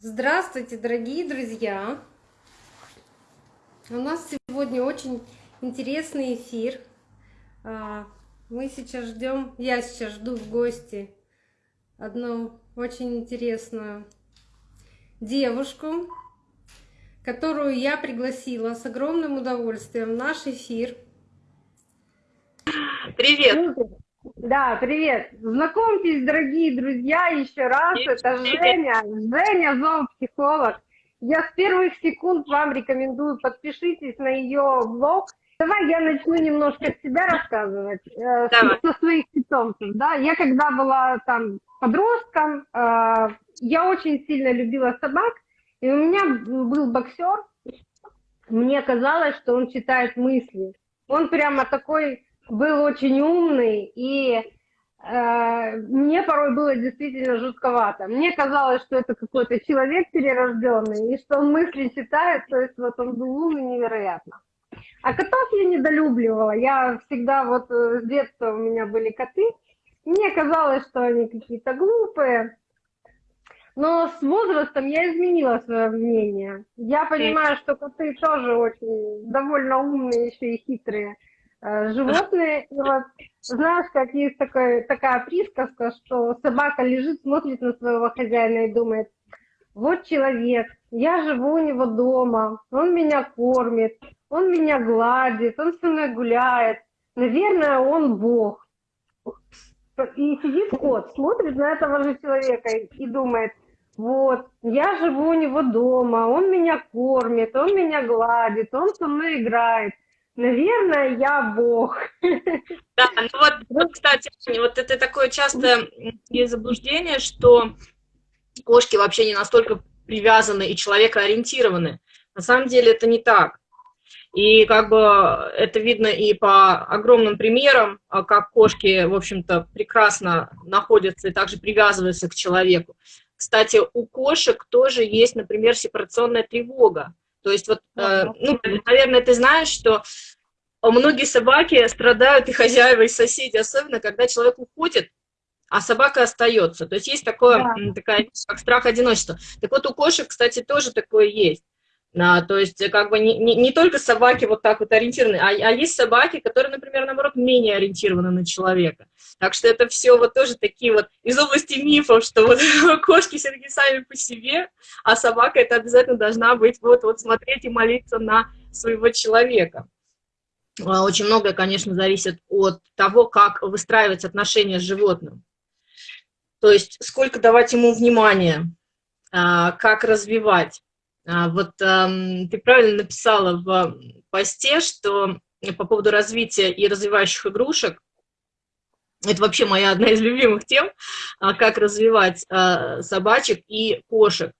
Здравствуйте, дорогие друзья! У нас сегодня очень интересный эфир. А, мы сейчас ждем, я сейчас жду в гости одну очень интересную девушку, которую я пригласила с огромным удовольствием в наш эфир. Привет! Да, привет. Знакомьтесь, дорогие друзья, еще раз. Привет. Это Женя. Женя, зоопсихолог. Я с первых секунд вам рекомендую, подпишитесь на ее блог. Давай я начну немножко себя рассказывать э, со своих питомцев. Да? Я когда была там подростком, э, я очень сильно любила собак, и у меня был боксер. Мне казалось, что он читает мысли. Он прямо такой был очень умный, и э, мне порой было действительно жутковато. Мне казалось, что это какой-то человек перерожденный, и что он мысли читает, то есть вот он был умный невероятно. А котов я недолюбливала. Я всегда, вот э, с детства у меня были коты. Мне казалось, что они какие-то глупые. Но с возрастом я изменила свое мнение. Я понимаю, что коты тоже очень довольно умные, еще и хитрые. Э, животные. И вот знаешь, как есть такой, такая присказка, что собака лежит, смотрит на своего хозяина и думает, вот человек, я живу у него дома, он меня кормит, он меня гладит, он со мной гуляет. Наверное, он Бог. И сидит кот, смотрит на этого же человека и думает, вот, я живу у него дома, он меня кормит, он меня гладит, он со мной играет. Наверное, я бог. Да, ну вот, вот, кстати, вот это такое частое заблуждение, что кошки вообще не настолько привязаны и человекоориентированы. На самом деле это не так. И как бы это видно и по огромным примерам, а как кошки, в общем-то, прекрасно находятся и также привязываются к человеку. Кстати, у кошек тоже есть, например, сепарационная тревога. То есть вот, э, ну, наверное, ты знаешь, что многие собаки страдают, и хозяева, и соседи, особенно когда человек уходит, а собака остается. То есть есть такое, да. такая как страх одиночества. Так вот у кошек, кстати, тоже такое есть. А, то есть как бы не, не, не только собаки вот так вот ориентированы, а, а есть собаки, которые, например, наоборот, менее ориентированы на человека. Так что это все вот тоже такие вот из области мифов, что вот кошки все-таки сами по себе, а собака это обязательно должна быть вот, вот смотреть и молиться на своего человека. А, очень многое, конечно, зависит от того, как выстраивать отношения с животным. То есть сколько давать ему внимания, а, как развивать. А, вот ты правильно написала в посте, что по поводу развития и развивающих игрушек, это вообще моя одна из любимых тем, как развивать собачек и кошек.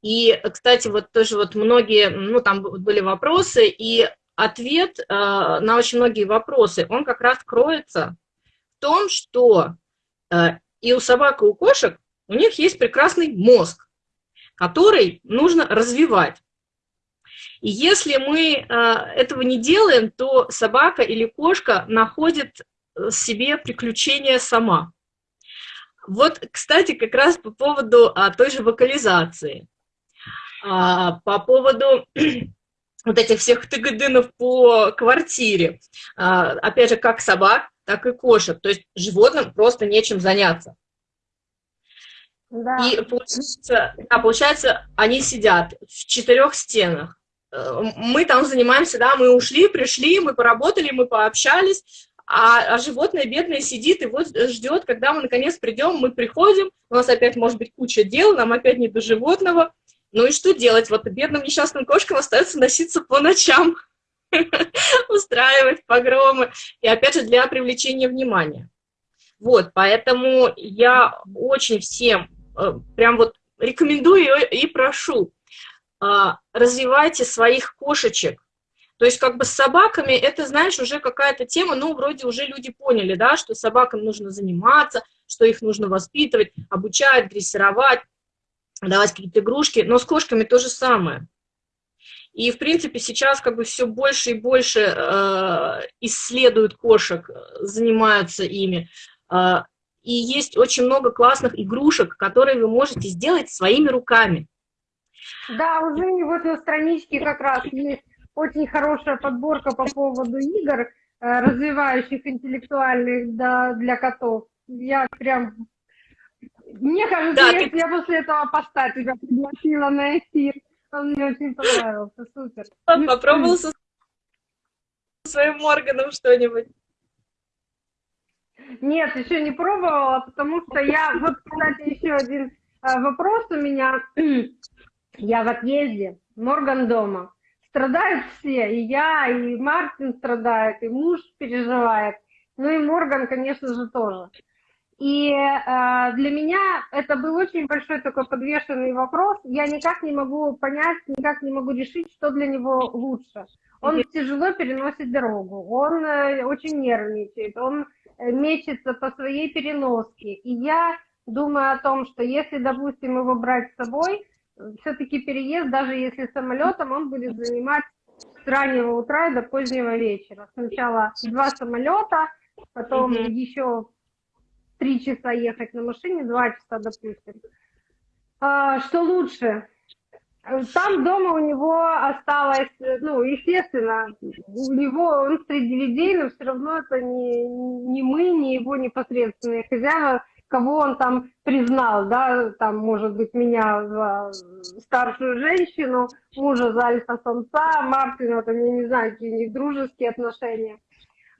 И, кстати, вот тоже вот многие, ну, там были вопросы, и ответ на очень многие вопросы, он как раз кроется в том, что э, и у собак, и у кошек у них есть прекрасный мозг, который нужно развивать. И если мы э, этого не делаем, то собака или кошка находит себе приключения сама. Вот, кстати, как раз по поводу а, той же вокализации, а, по поводу вот этих всех тыгыдынов по квартире. А, опять же, как собак, так и кошек. То есть животным просто нечем заняться. Да. И получается, да, получается, они сидят в четырех стенах. Э, мы там занимаемся, да, мы ушли, пришли, мы поработали, мы пообщались, а, а животное бедное сидит и вот ждет, когда мы наконец придем, мы приходим, у нас опять может быть куча дел, нам опять не до животного, ну и что делать? Вот бедным несчастным кошкам остается носиться по ночам, устраивать погромы, и опять же для привлечения внимания. Вот, поэтому я очень всем прям вот рекомендую и прошу, а, развивайте своих кошечек. То есть как бы с собаками это, знаешь, уже какая-то тема, ну, вроде уже люди поняли, да, что собакам нужно заниматься, что их нужно воспитывать, обучать, дрессировать давать какие-то игрушки, но с кошками то же самое. И, в принципе, сейчас как бы все больше и больше э, исследуют кошек, занимаются ими. Э, и есть очень много классных игрушек, которые вы можете сделать своими руками. Да, уже вот на страничке как раз есть очень хорошая подборка по поводу игр, э, развивающих интеллектуальных для, для котов. Я прям... Мне кажется, да, если ты... я после этого поста тебя пригласила на эфир, он мне очень понравился, супер. Попробовал со своим органом что-нибудь. Нет, еще не пробовала, потому что я... Вот, кстати, еще один а, вопрос у меня. Я в отъезде, Морган дома. Страдают все, и я, и Мартин страдает, и муж переживает. Ну и Морган, конечно же, тоже. И э, для меня это был очень большой такой подвешенный вопрос. Я никак не могу понять, никак не могу решить, что для него лучше. Он тяжело переносит дорогу, он э, очень нервничает, он э, мечется по своей переноске. И я думаю о том, что если, допустим, его брать с собой, все-таки переезд, даже если самолетом, он будет занимать с раннего утра до позднего вечера. Сначала два самолета, потом mm -hmm. еще три часа ехать на машине, два часа, допустим. А, что лучше? Там дома у него осталось, ну, естественно, у него, он среди людей, но все равно это не, не мы, не его непосредственные хозяева, кого он там признал, да, там, может быть, меня за старшую женщину, мужа за альфа-самца, Мартина, там, я не знаю, какие у них дружеские отношения.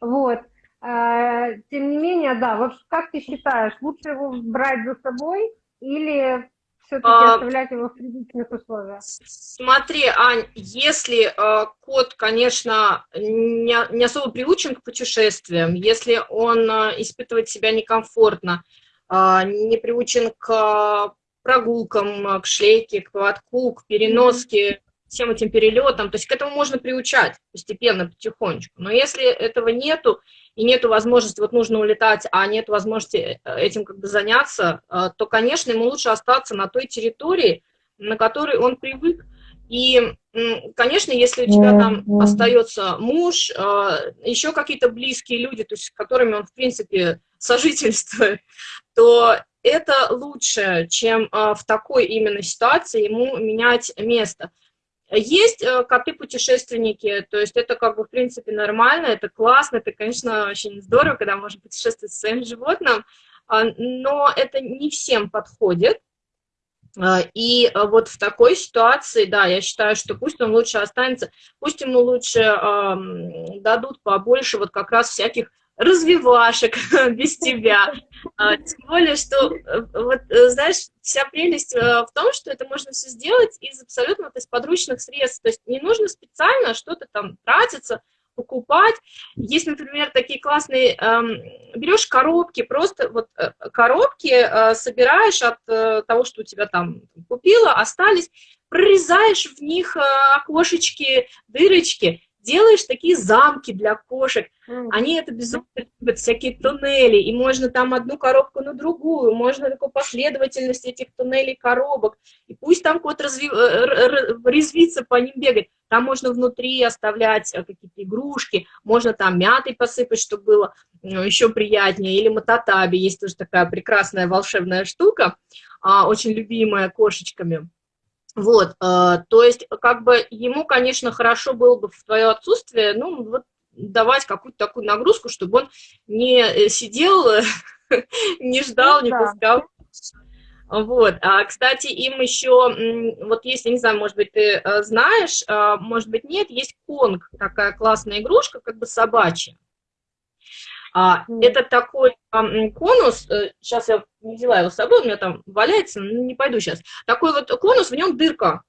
Вот. Э, тем не менее, да, вот как ты считаешь, лучше его брать за собой или все-таки а, оставлять его в привычных условиях? Смотри, Ань, если э, кот, конечно, не, не особо приучен к путешествиям, если он э, испытывает себя некомфортно, а, не приучен к прогулкам, к шлейке, к поводку, к переноске, всем этим перелетам. То есть к этому можно приучать постепенно, потихонечку. Но если этого нету, и нету возможности, вот нужно улетать, а нет возможности э, этим как бы заняться, э, то, конечно, ему лучше остаться на той территории, на которой он привык. И, конечно, если у тебя там остается муж, э, еще какие-то близкие люди, то есть с которыми он, в принципе, сожительствует, то это лучше, чем в такой именно ситуации ему менять место. Есть э, коты-путешественники, то есть это как бы в принципе нормально, это классно, это, конечно, очень здорово, когда можно путешествовать со своим животным, а, но это не всем подходит. А, и вот в такой ситуации, да, я считаю, что пусть он лучше останется, пусть ему лучше дадут побольше вот как раз всяких развивашек без тебя. А, тем более, что, э, вот, э, знаешь, вся прелесть э, в том, что это можно все сделать из абсолютно есть, подручных средств. То есть не нужно специально что-то там тратиться, покупать. Есть, например, такие классные, эм, берешь коробки, просто вот коробки собираешь от того, что у тебя там купила, остались, прорезаешь в них окошечки, дырочки, делаешь такие замки для кошек, они это безумно любят, всякие туннели, и можно там одну коробку на другую, можно такую последовательность этих туннелей коробок, и пусть там кот разви... Э, резвится по ним бегать, там можно внутри оставлять э, какие-то игрушки, можно там мятой посыпать, чтобы было э, еще приятнее, или мататаби, есть тоже такая прекрасная волшебная штука, а, очень любимая кошечками. Вот, э, то есть, как бы ему, конечно, хорошо было бы в твое отсутствие, ну, вот давать какую-то такую нагрузку, чтобы он не сидел, не ждал, не пускал. Вот, а, кстати, им еще, вот если, не знаю, может быть, ты э, знаешь, а, может быть, нет, есть конг, такая классная игрушка, как бы собачья. А, это такой а, конус, сейчас э, я не взяла его с собой, у меня там валяется, не пойду сейчас. Такой вот конус, в нем дырка.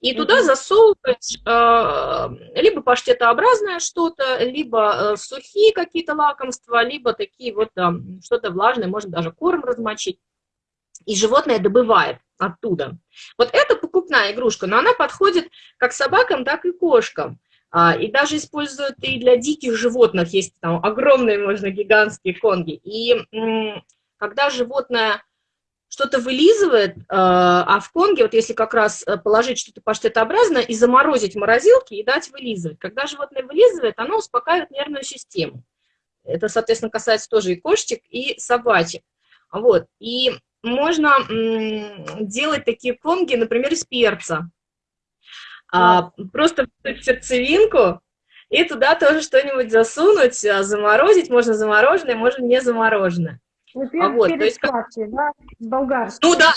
И туда засовываешь э, либо паштетообразное что-то, либо э, сухие какие-то лакомства, либо такие вот э, что-то влажное, можно даже корм размочить. И животное добывает оттуда. Вот это покупная игрушка, но она подходит как собакам, так и кошкам. А, и даже используют и для диких животных, есть там огромные, можно, гигантские конги. И когда животное что-то вылизывает, а, а в конге, вот если как раз э, положить что-то паштетообразное и заморозить в морозилке и дать вылизывать, когда животное вылизывает, оно успокаивает нервную систему. Это, соответственно, касается тоже и кошечек, и собачек. Вот. И можно делать такие конги, например, из перца. А, просто в сердцевинку и туда тоже что-нибудь засунуть, а, заморозить, можно замороженное, можно не замороженное. Ну, а вот, то есть, сладкий, да? Болгарский. Ну да,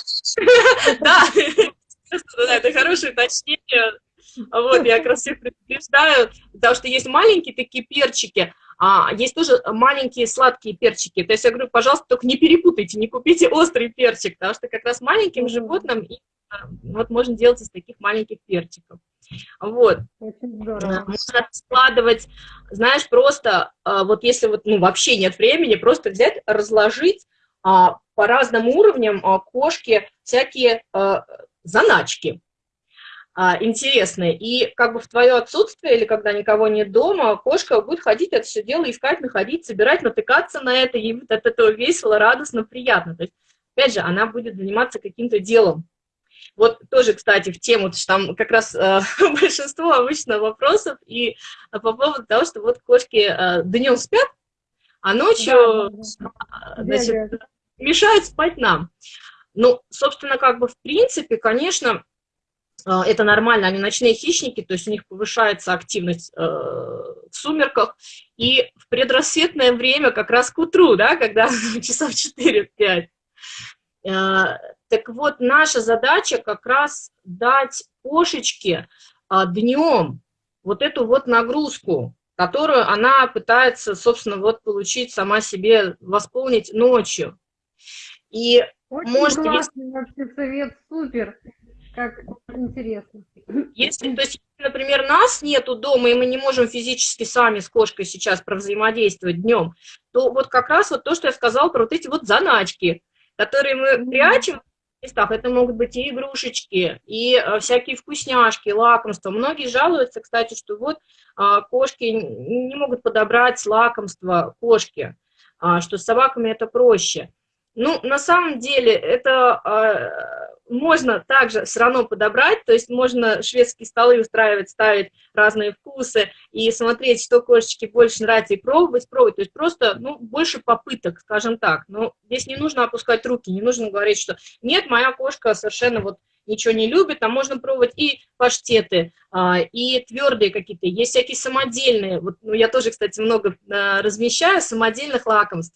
да, это хорошее уточнение. Вот, я как раз всех предупреждаю, потому что есть маленькие такие перчики, а есть тоже маленькие сладкие перчики. То есть я говорю, пожалуйста, только не перепутайте, не купите острый перчик, потому что как раз маленьким животным вот можно делать из таких маленьких перчиков. Вот. Можно складывать, знаешь, просто, а, вот если вот, ну, вообще нет времени, просто взять, разложить а, по разным уровням а, кошки всякие заначки интересные. И как бы в твое отсутствие или когда никого нет дома, кошка будет ходить это все дело, искать, находить, собирать, натыкаться на это, ей будет от этого весело, радостно, приятно. То есть, опять же, она будет заниматься каким-то делом. Вот тоже, кстати, в тему, что там как раз э, большинство обычно вопросов и по поводу того, что вот кошки э, днем спят, а ночью да, да, да. Значит, мешают спать нам. Ну, собственно, как бы в принципе, конечно, э, это нормально, они ночные хищники, то есть у них повышается активность э, в сумерках, и в предрассветное время, как раз к утру, да, когда часов 4-5, Э, так вот, наша задача как раз дать кошечке а, днем вот эту вот нагрузку, которую она пытается, собственно, вот получить сама себе, восполнить ночью. И Очень может, классный если... вообще совет, супер, как интересно. Если, то есть, например, нас нету дома, и мы не можем физически сами с кошкой сейчас провзаимодействовать днем, то вот как раз вот то, что я сказала про вот эти вот заначки, которые мы прячем в местах, это могут быть и игрушечки, и а, всякие вкусняшки, лакомства. Многие жалуются, кстати, что вот а, кошки не могут подобрать лакомство кошки, а, что с собаками это проще. Ну, на самом деле, это а, можно также все равно подобрать, то есть можно шведские столы устраивать, ставить разные вкусы и смотреть, что кошечке больше нравится, и пробовать, пробовать, то есть просто, ну, больше попыток, скажем так. Но здесь не нужно опускать руки, не нужно говорить, что нет, моя кошка совершенно вот ничего не любит, там можно пробовать и паштеты, а, и твердые какие-то, есть всякие самодельные, вот, ну, я тоже, кстати, много а, размещаю самодельных лакомств,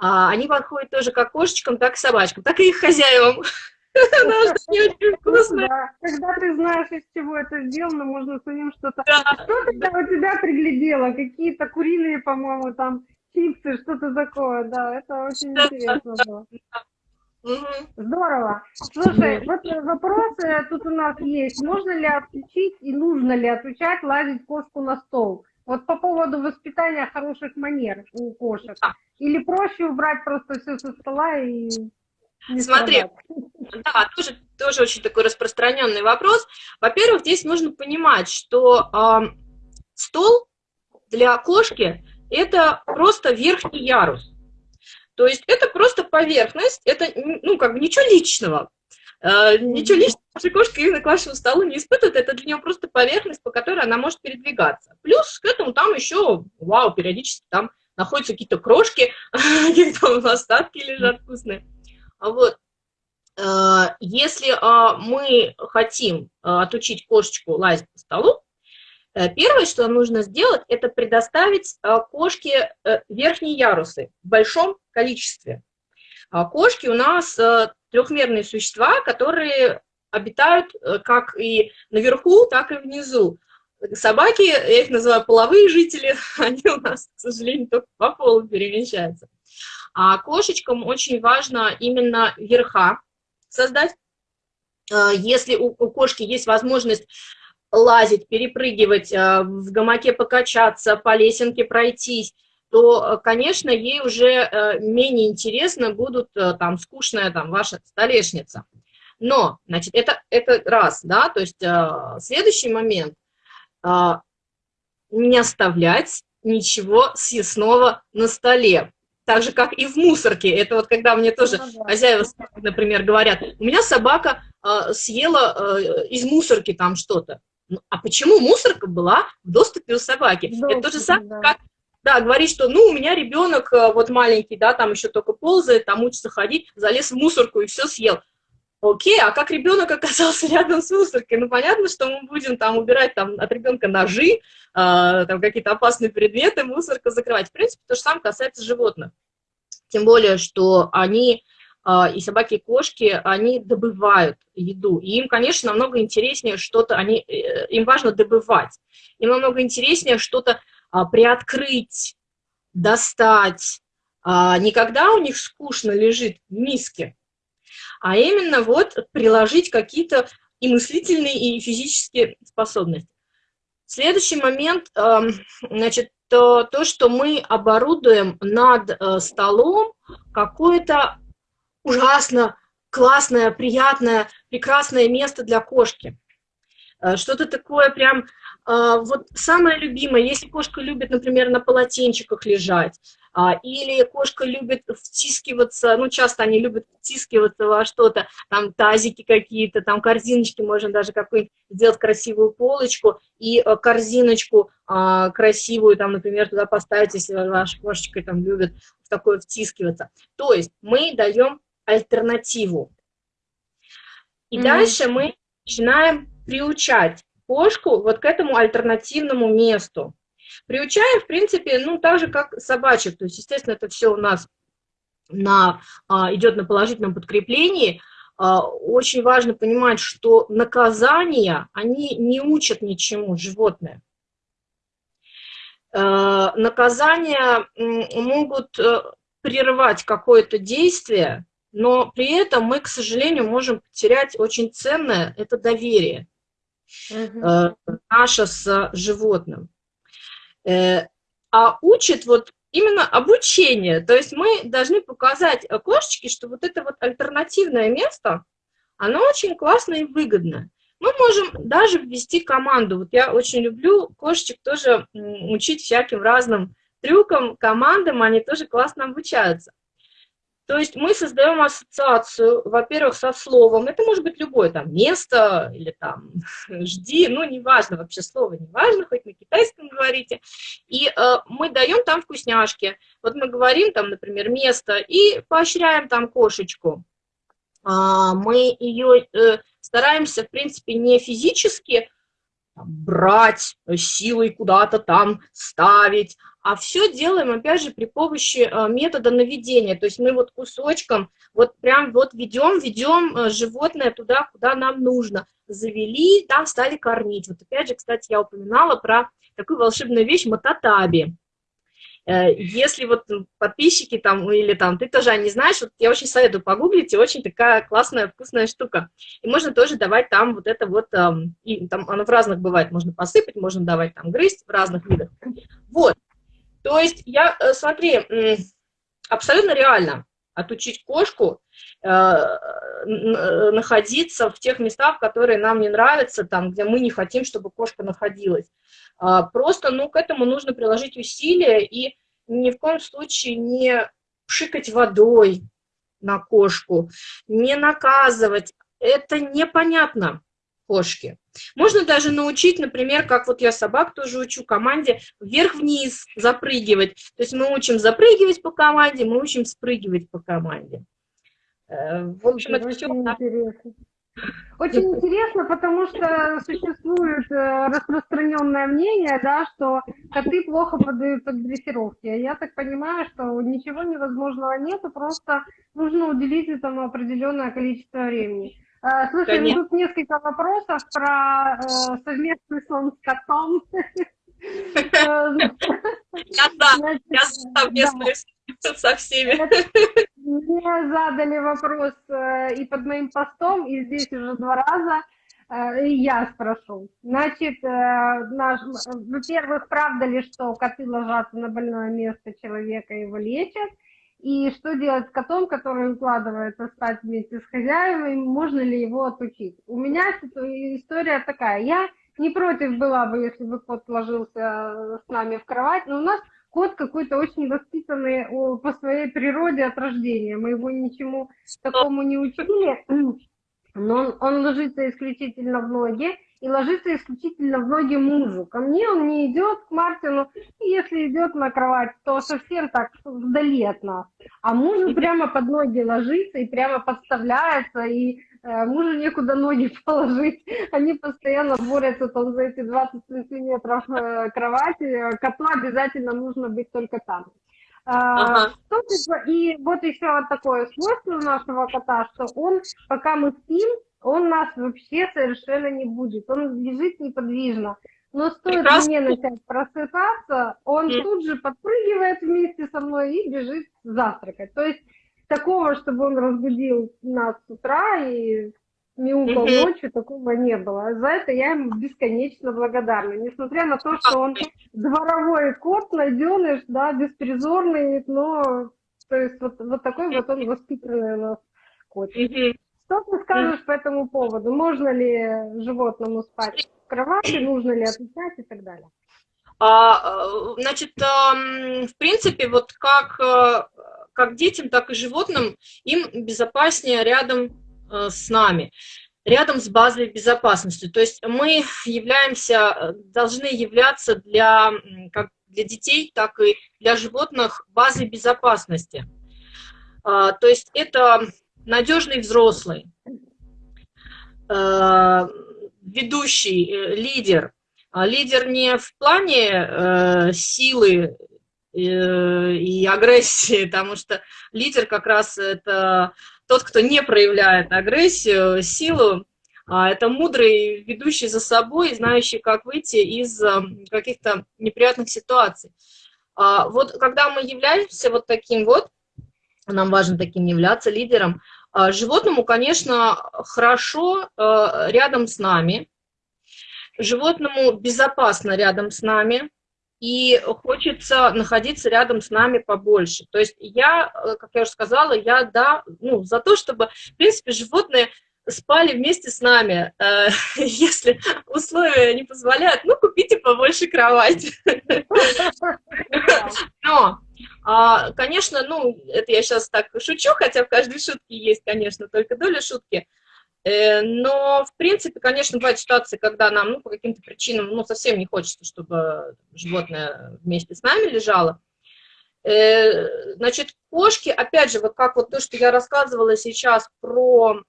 они подходят тоже как кошечкам, так и собачкам, так и их хозяевам. Не очень вкусно. Когда ты знаешь, из чего это сделано, можно самим что-то... Что тогда у тебя приглядело? Какие-то куриные, по-моему, там чипсы, что-то такое, да, это очень интересно было. Здорово. Слушай, вот вопросы тут у нас есть. Можно ли отключить и нужно ли отключать лазить кошку на стол? Вот по поводу воспитания хороших манер у кошек. Или проще убрать просто все со стола и... Не Смотри, да, тоже, тоже очень такой распространенный вопрос. Во-первых, здесь нужно понимать, что э, стол для кошки – это просто верхний ярус. То есть это просто поверхность, это ну, как бы ничего личного. Э, ничего личного ваша кошка именно к вашему столу не испытывает, это для нее просто поверхность, по которой она может передвигаться. Плюс к этому там еще, вау, периодически там находятся какие-то крошки, какие-то там остатки лежат вкусные. Вот. Э, если а, мы хотим а, отучить кошечку лазить по столу, э, первое, что нужно сделать, это предоставить кошке э, верхние ярусы в большом количестве. Кошки у нас трехмерные существа, которые обитают как и наверху, так и внизу. Собаки, я их называю половые жители, они у нас, к сожалению, только по полу перемещаются. А кошечкам очень важно именно верха создать. А, если у, кошки есть возможность лазить, перепрыгивать, а, в гамаке покачаться, по лесенке пройтись, то, конечно, ей уже э, менее интересно будут э, там скучная там ваша столешница. Но, значит, это, это раз, да, то есть э, следующий момент, не оставлять ничего съестного на столе так же, как и в мусорке. Это вот когда мне тоже ну, хозяева, например, говорят, у меня собака э, съела э, из мусорки там что-то. Ну, а почему мусорка была в доступе у собаки? Доступ, Это то же самое, да. как да, говорить, что, ну, у меня ребенок э, вот маленький, да, там еще только ползает, там учится ходить, залез в мусорку и все съел. Окей, а как ребенок оказался рядом с мусоркой? Ну, понятно, что мы будем там убирать там, от ребенка ножи, э, там какие-то опасные предметы, мусорка закрывать. В принципе, то же самое касается животных. Тем более, что они, э, и собаки, и кошки, они добывают еду. И им, конечно, намного интереснее что-то, они, э, им важно добывать. Им намного интереснее что-то приоткрыть, достать. А никогда у них скучно лежит в миске а именно вот приложить какие-то и мыслительные, и физические способности. Следующий момент, эм, значит, то, то что мы оборудуем над э, столом какое-то ужасно классное, приятное, прекрасное место для кошки. Э, что-то такое прям, э, вот самое любимое, если кошка любит, например, на полотенчиках лежать, а, или кошка любит втискиваться, ну, часто они любят втискиваться во что-то, там тазики какие-то, там корзиночки, можно даже какую-нибудь сделать красивую полочку и э, корзиночку а, красивую, там, например, туда поставить, если ваша кошечка там любит в такое втискиваться. То есть мы даем альтернативу. И mm -hmm. дальше мы начинаем приучать кошку вот к этому альтернативному месту. Приучаем, в принципе, ну, так же, как собачек. То есть, естественно, это все у нас на, а, идет на положительном подкреплении. А, очень важно понимать, что наказания, они не учат ничему животное. А, наказания могут э, прервать какое-то действие, но при этом мы, к сожалению, можем потерять очень ценное, это доверие угу. наше с животным. Э, а учит вот именно обучение. То есть мы должны показать кошечке, что вот это вот альтернативное место, оно очень классное и выгодное. Мы можем даже ввести команду. Вот я очень люблю кошечек тоже учить всяким разным трюкам, командам, они тоже классно обучаются. То есть мы создаем ассоциацию, во-первых, со словом, это может быть любое там место или там жди, ну неважно, вообще слово неважно, хоть на китайском говорите, и э, мы даем там вкусняшки, вот мы говорим там, например, место и поощряем там кошечку, а, мы ее э, стараемся, в принципе, не физически брать силой куда-то там ставить, а все делаем, опять же, при помощи э, метода наведения. То есть мы вот кусочком, вот прям вот ведем, ведем э, животное туда, куда нам нужно. Завели, там стали кормить. Вот опять же, кстати, я упоминала про такую волшебную вещь мататаби. Э, если вот подписчики там, или там, ты тоже не знаешь, вот я очень советую погуглить, очень такая классная, вкусная штука. И можно тоже давать там вот это вот, и там оно в разных бывает, можно посыпать, можно давать там грызть в разных видах. Вот, то есть, я, э, смотри, абсолютно реально отучить кошку э, э, находиться в тех местах, которые нам не нравятся, там, где мы не хотим, чтобы кошка находилась. А, просто, ну, к этому нужно приложить усилия и ни в коем случае не пшикать водой на кошку, не наказывать. Это непонятно кошки. Можно даже научить, например, как вот я собак тоже учу, команде вверх-вниз запрыгивать. То есть мы учим запрыгивать по команде, мы учим спрыгивать по команде. Э, в общем, это все... Интересно. Очень интересно, потому что существует э, распространенное мнение, да, что коты плохо поддаются к дрессировке. Я так понимаю, что ничего невозможного нету, просто нужно уделить этому определенное количество времени. А, слушай, ну тут несколько вопросов про э, совместный сон с котом. Я да, я совместный со всеми. Мне задали вопрос э, и под моим постом, и здесь уже два раза. Э, я спрошу. Значит, во-первых, правда ли, что коты ложатся на больное место человека и его лечат? И что делать с котом, который укладывается спать вместе с хозяевами, можно ли его отучить? У меня история такая, я не против была бы, если бы кот ложился с нами в кровать, но у нас кот какой-то очень воспитанный по своей природе от рождения, мы его ничему такому не учили, но он, он ложится исключительно в ноги, и ложится исключительно в ноги мужу. Ко мне он не идет, к Мартину, и если идет на кровать, то совсем так вдали от нас. А мужу прямо под ноги ложится и прямо подставляется, и э, мужу некуда ноги положить, они постоянно борются там за эти 20 сантиметров э, кровати, коту обязательно нужно быть только там. Ага. И вот еще вот такое свойство нашего кота, что он, пока мы спим, он нас вообще совершенно не будет, он лежит неподвижно. Но стоит Прекрасно. мне начать просыпаться, он mm. тут же подпрыгивает вместе со мной и бежит завтракать. То есть такого, чтобы он разбудил нас с утра и мяукал mm-hmm. ночью, такого не было. За это я ему бесконечно благодарна. Несмотря на то, что он дворовой кот, найденыш, да, беспризорный, но то есть вот, вот такой вот он воспитанный у нас кот. Mm-hmm. Что ты скажешь по этому поводу? Можно ли животному спать в кровати, нужно ли отвечать и так далее? А, значит, в принципе, вот как, э, как детям, так и животным, им безопаснее рядом э, с нами, рядом с базой безопасности. То есть мы являемся, должны являться для, как для детей, так и для животных базой безопасности. А, то есть это надежный взрослый, э, ведущий, лидер – а лидер не в плане э, силы э, и агрессии, потому что лидер как раз это тот, кто не проявляет агрессию, силу, а это мудрый, ведущий за собой, знающий, как выйти из э, каких-то неприятных ситуаций. А вот когда мы являемся вот таким вот, нам важно таким являться лидером, животному, конечно, хорошо э, рядом с нами, животному безопасно рядом с нами, и хочется находиться рядом с нами побольше. То есть я, э, как я уже сказала, я, да, ну, за то, чтобы, в принципе, животные спали вместе с нами. Э, если условия не позволяют, ну, купите побольше кровать. Но, а, конечно, ну, это я сейчас так шучу, хотя в каждой шутке есть, конечно, только доля шутки. Э, но, в принципе, конечно, бывают ситуации, когда нам ну, по каким-то причинам ну, совсем не хочется, чтобы животное вместе с нами лежало. Э, значит, кошки, опять же, вот как вот то, что я рассказывала сейчас про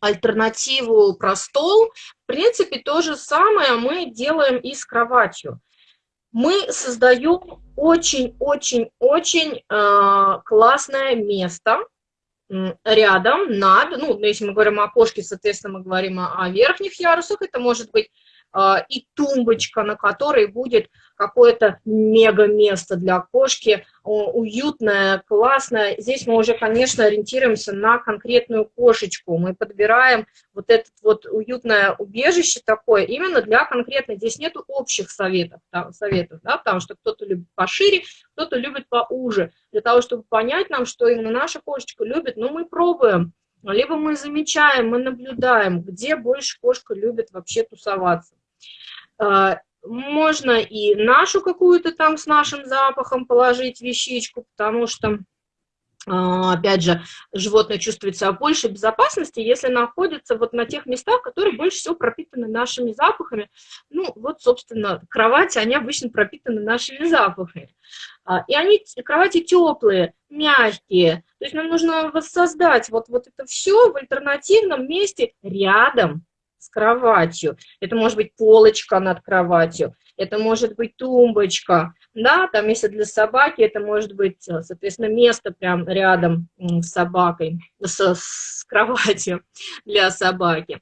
альтернативу, про стол, в принципе, то же самое мы делаем и с кроватью. Мы создаем очень-очень-очень э, классное место, рядом, над, ну, если мы говорим о кошке, соответственно, мы говорим о, о верхних ярусах, это может быть э, и тумбочка, на которой будет какое-то мега место для кошки, уютное, классное. Здесь мы уже, конечно, ориентируемся на конкретную кошечку. Мы подбираем вот это вот уютное убежище такое именно для конкретной. Здесь нет общих советов, там, советов да, потому что кто-то любит пошире, кто-то любит поуже. Для того, чтобы понять нам, что именно наша кошечка любит, ну, мы пробуем. Либо мы замечаем, мы наблюдаем, где больше кошка любит вообще тусоваться а, можно и нашу какую-то там с нашим запахом положить вещичку, потому что, а, опять же, животное чувствует себя больше безопасности, если находится вот на тех местах, которые больше всего пропитаны нашими запахами. Ну, вот, собственно, кровати, они обычно пропитаны нашими запахами. А, и они, кровати теплые, мягкие. То есть нам нужно воссоздать вот, вот это все в альтернативном месте рядом с кроватью. Это может быть полочка над кроватью, это может быть тумбочка, да, там если для собаки, это может быть, соответственно, место прям рядом с собакой, с, с кроватью для собаки.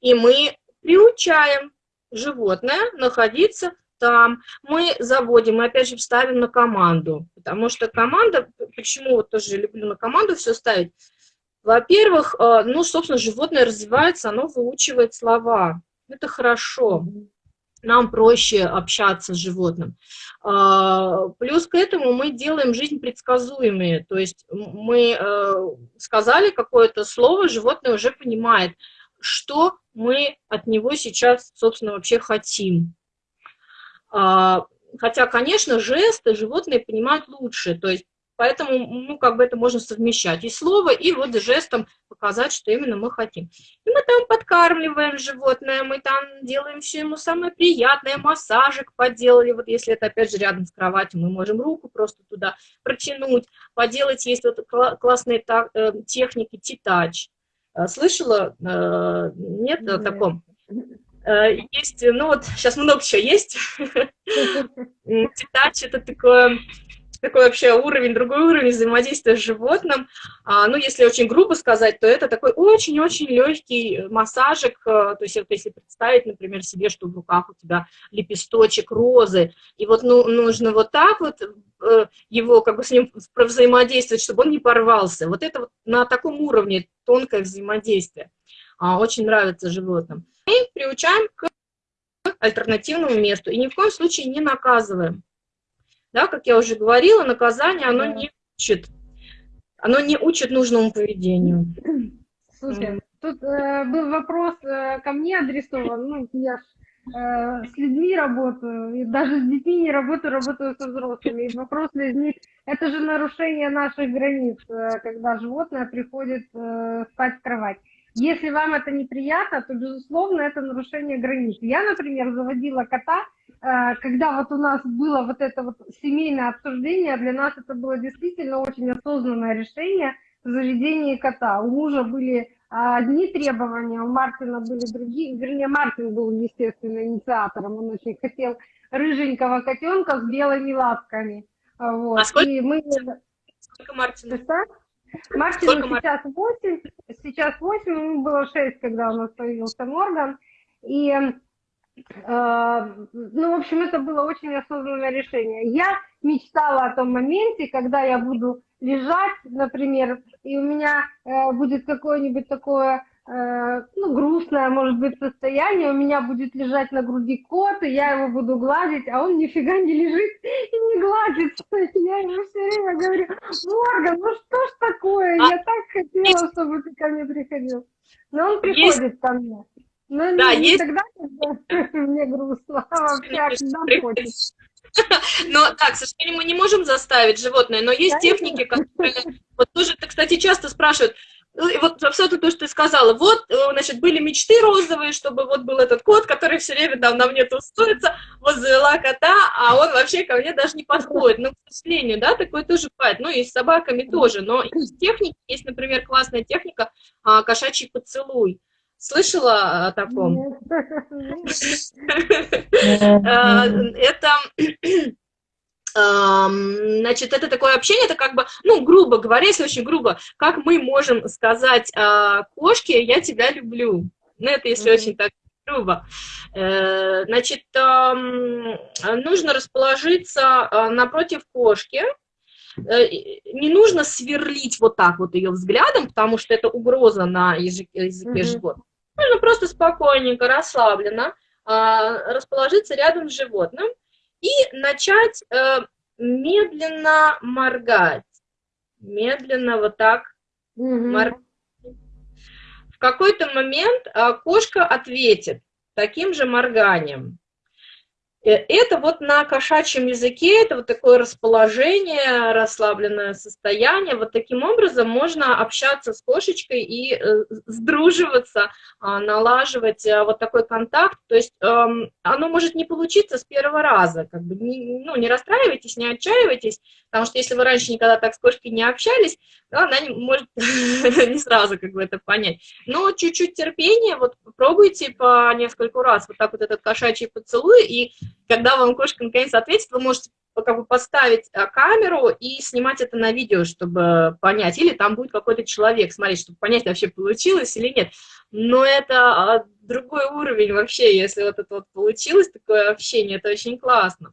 И мы приучаем животное находиться там. Мы заводим, мы опять же ставим на команду, потому что команда, почему вот тоже люблю на команду все ставить, во-первых, э, ну, собственно, животное развивается, оно выучивает слова. Это хорошо. Нам проще общаться с животным. А, плюс к этому мы делаем жизнь предсказуемой. То есть мы э, сказали какое-то слово, животное уже понимает, что мы от него сейчас, собственно, вообще хотим. А, хотя, конечно, жесты животные понимают лучше. То есть Поэтому, ну, как бы это можно совмещать и слово, и вот жестом показать, что именно мы хотим. И мы там подкармливаем животное, мы там делаем все ему самое приятное, массажик поделали, вот если это опять же рядом с кроватью, мы можем руку просто туда протянуть, поделать, есть вот классные э, техники, титач, Слышала? Нет о таком? Есть, ну вот, сейчас много чего есть. Детач – это такое такой вообще уровень, другой уровень взаимодействия с животным. А, ну, если очень грубо сказать, то это такой очень-очень легкий массажик, э, то есть вот если представить, например, себе, что в руках у тебя лепесточек розы, и вот ну, нужно вот так вот э, его как бы с ним взаимодействовать, чтобы он не порвался. Вот это вот на таком уровне тонкое взаимодействие. А, очень нравится животным. И приучаем к альтернативному месту, и ни в коем случае не наказываем. Да, как я уже говорила, наказание, оно не учит. Оно не учит нужному поведению. Слушай, тут э, был вопрос э, ко мне адресован. Ну, я ж, э, с людьми работаю, и даже с детьми не работаю, работаю со взрослыми. И вопрос для них, это же нарушение наших границ, э, когда животное приходит э, спать в кровать. Если вам это неприятно, то, безусловно, это нарушение границ. Я, например, заводила кота, э, когда вот у нас было вот это вот семейное обсуждение, для нас это было действительно очень осознанное решение в заведении кота. У мужа были одни требования, у Мартина были другие, вернее, Мартин был, естественно, инициатором, он очень хотел рыженького котенка с белыми лапками. Вот. А сколько, и мы... сколько Мартина? Мартину сейчас 8, сейчас 8, ему было 6, когда у нас появился Морган. И, э, ну, в общем, это было очень осознанное решение. Я мечтала о том моменте, когда я буду лежать, например, и у меня э, будет какое-нибудь такое ну, грустное, может быть, состояние, у меня будет лежать на груди кот, и я его буду гладить, а он нифига не лежит и не гладится. Я ему все время говорю, Морган, ну что ж такое, я а так хотела, чтобы ты ко мне приходил. Но он приходит есть... ко мне. Но да, не, есть... тогда, когда мне грустно, а вообще, когда хочет. Но, так, к сожалению, мы не можем заставить животное, но есть техники, которые... Вот тоже, кстати, часто спрашивают, ну, и вот абсолютно то, что ты сказала. Вот, э, значит, были мечты розовые, чтобы вот был этот кот, который все время там на мне тусуется, вот завела кота, а он вообще ко мне даже не подходит. Ну, к сожалению, да, такое тоже бывает. Ну, и с собаками тоже. Но из техники есть, например, классная техника а, кошачий поцелуй. Слышала о таком? Э, это Значит, это такое общение, это как бы, ну, грубо говоря, если очень грубо, как мы можем сказать э, кошке «я тебя люблю». Ну, это если mm -hmm. очень так грубо. Э, значит, нужно расположиться э, напротив кошки, э, не нужно сверлить вот так вот ее взглядом, потому что это угроза на языке, языке mm -hmm. животного. Нужно просто спокойненько, расслабленно расположиться рядом с животным, и начать э, медленно моргать. Медленно вот так угу. моргать. В какой-то момент э, кошка ответит таким же морганием. Э, это вот на кошачьем языке, это вот такое расположение, расслабленное состояние. Вот таким образом можно общаться с кошечкой и э, сдруживаться, а, налаживать э, вот такой контакт. То есть эм, оно может не получиться с первого раза. Как бы не, ну, не расстраивайтесь, не отчаивайтесь, потому что если вы раньше никогда так с кошкой не общались, то она не, может не сразу как бы это понять. Но чуть-чуть терпения, вот пробуйте по нескольку раз вот так вот этот кошачий поцелуй, и когда вам кошка наконец ответит, вы можете как бы поставить а, камеру и снимать это на видео, чтобы понять, или там будет какой-то человек смотреть, чтобы понять, вообще получилось или нет. Но это а, другой уровень вообще, если вот это вот получилось, такое общение, это очень классно.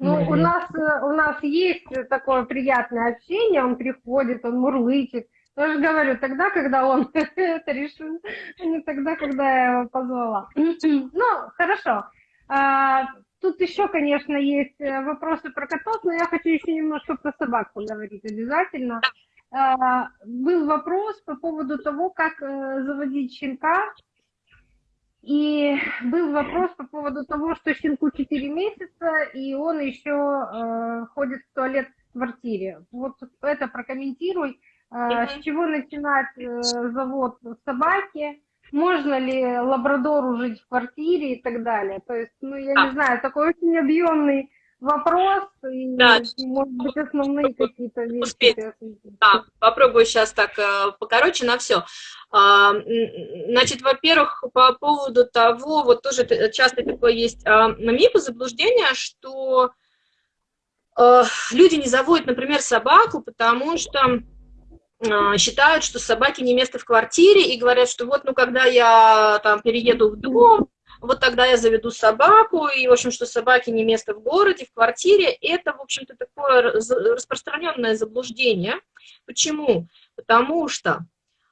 Ну, у нас, у нас есть такое приятное общение, он приходит, он мурлычет. Я же говорю, тогда, когда он это решил, а не тогда, когда я его позвала. Ну, хорошо. А, тут еще, конечно, есть э, вопросы про котов, но я хочу еще немножко про собак поговорить обязательно. А, был вопрос по поводу того, как э, заводить щенка. И был вопрос по поводу того, что щенку 4 месяца, и он еще э, ходит в туалет в квартире. Вот это прокомментируй. С чего начинать завод собаки? Можно ли лабрадору жить в квартире и так далее. То есть, ну, я не знаю, такой очень объемный вопрос и, да. может быть, основные какие-то вещи. Успеть. Да, попробую сейчас так э, покороче на все. А, значит, во-первых, по поводу того, вот тоже часто такое есть а, миф заблуждение, что э, люди не заводят, например, собаку, потому что считают, что собаки не место в квартире, и говорят, что вот, ну, когда я там перееду в дом, вот тогда я заведу собаку, и, в общем, что собаки не место в городе, в квартире, это, в общем-то, такое распространенное заблуждение. Почему? Потому что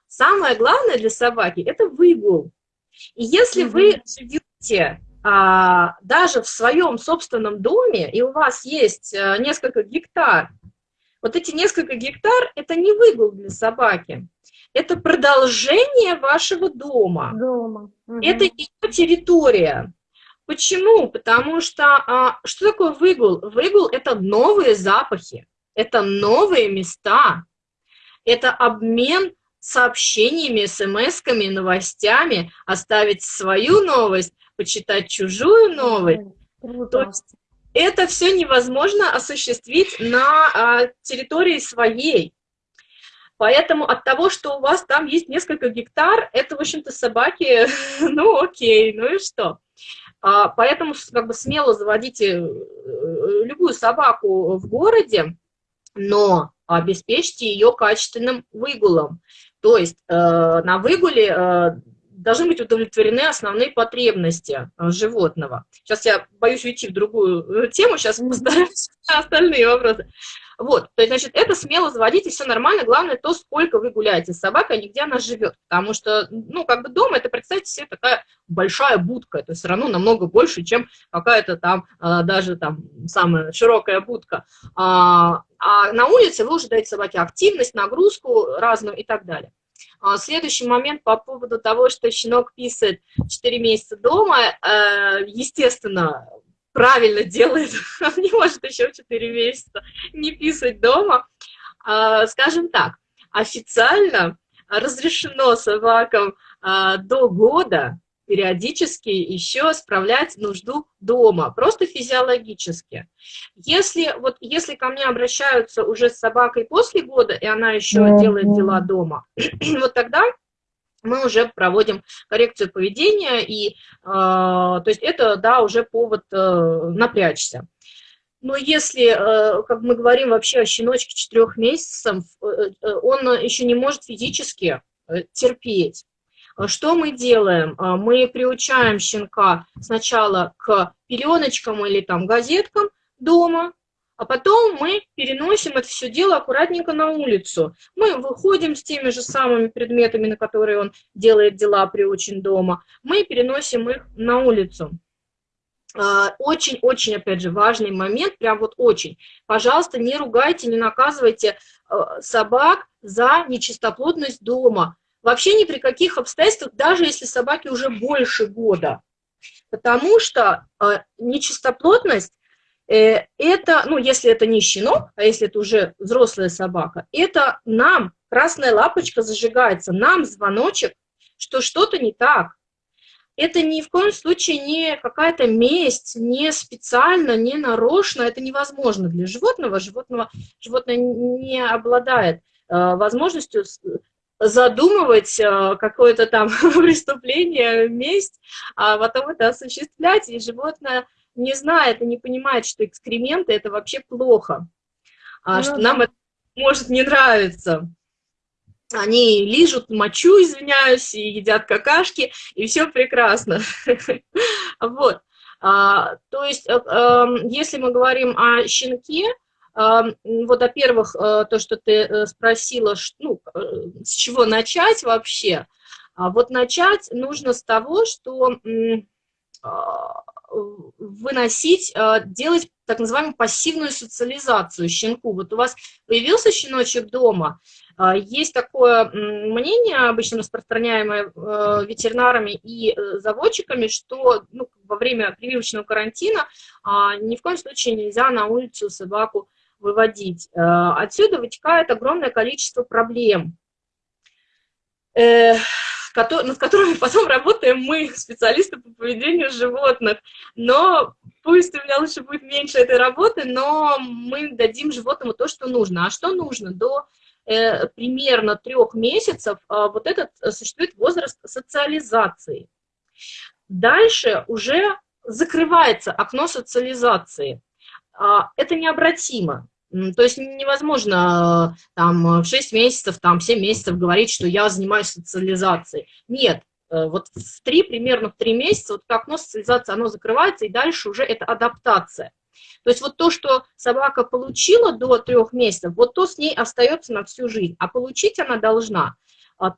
самое главное для собаки – это выгул. И если mm -hmm. вы живете а, даже в своем собственном доме, и у вас есть а, несколько гектар, вот эти несколько гектар – это не выгул для собаки, это продолжение вашего дома. Дома. Угу. Это ее территория. Почему? Потому что а, что такое выгул? Выгул – это новые запахи, это новые места, это обмен сообщениями, смс-ками, новостями, оставить свою новость, почитать чужую новость. Круто. То есть это все невозможно осуществить на а, территории своей. Поэтому от того, что у вас там есть несколько гектар, это, в общем-то, собаки, ну окей, ну и что? А, поэтому как бы смело заводите э, любую собаку в городе, но обеспечьте ее качественным выгулом. То есть э, на выгуле э, должны быть удовлетворены основные потребности э, животного. Сейчас я боюсь уйти в другую э, тему, сейчас постараюсь на остальные вопросы. Вот, то есть, значит, это смело заводить, и все нормально. Главное то, сколько вы гуляете с собакой, а не где она живет. Потому что, ну, как бы дома, это, представьте себе, такая большая будка. Это все равно намного больше, чем какая-то там, а, даже там, самая широкая будка. А, а на улице вы уже даете собаке активность, нагрузку разную и так далее. А, следующий момент по поводу того, что щенок писает 4 месяца дома, э, естественно, правильно делает, он не может еще 4 месяца не писать дома. А, скажем так, официально разрешено собакам а, до года периодически еще справлять нужду дома, просто физиологически. Если, вот, если ко мне обращаются уже с собакой после года, и она еще mm -hmm. делает дела дома, вот тогда мы уже проводим коррекцию поведения, и, э, то есть это, да, уже повод э, напрячься. Но если, э, как мы говорим вообще о щеночке четырех месяцев, э, э, он еще не может физически терпеть. Что мы делаем? Мы приучаем щенка сначала к пеленочкам или там газеткам дома, а потом мы переносим это все дело аккуратненько на улицу. Мы выходим с теми же самыми предметами, на которые он делает дела приучен дома, мы переносим их на улицу. А, очень-очень, опять же, важный момент, прям вот очень. Пожалуйста, не ругайте, не наказывайте собак за нечистоплотность дома. Вообще ни при каких обстоятельствах, даже если собаке уже больше года. Потому что а, нечистоплотность Э, это, ну, если это не щенок, а если это уже взрослая собака, это нам красная лапочка зажигается, нам звоночек, что что-то не так. Это ни в коем случае не какая-то месть, не специально, не нарочно, это невозможно для животного. Животного животное не обладает э, возможностью задумывать э, какое-то там преступление, месть, а потом это осуществлять, и животное не знает и не понимает, что экскременты – это вообще плохо, а, ну, что да. нам это может не нравиться. Они лижут мочу, извиняюсь, и едят какашки, и все прекрасно. Вот. А, то есть, э, эм, если мы говорим о щенке, вот, во-первых, э, то, что ты э, спросила, ну, с чего начать вообще, а вот начать нужно с того, что выносить, э, делать так называемую пассивную социализацию щенку. Вот у вас появился щеночек дома, э, есть такое мнение, обычно распространяемое э, ветеринарами и заводчиками, что ну, во время прививочного карантина а, ни в коем случае нельзя на улицу собаку выводить. Отсюда вытекает огромное количество проблем. над которыми потом работаем мы, специалисты по поведению животных. Но пусть у меня лучше будет меньше этой работы, но мы дадим животному то, что нужно. А что нужно? До э, примерно трех месяцев э, вот этот э, существует возраст социализации. Дальше уже закрывается окно социализации. Э, это необратимо. То есть невозможно э, там в 6 месяцев, там 7 месяцев говорить, что я занимаюсь социализацией. Нет, э, вот в 3, примерно в 3 месяца, вот окно социализации, оно закрывается, и дальше уже это адаптация. То есть вот то, что собака получила до 3 месяцев, вот то с ней остается на всю жизнь, а получить она должна а,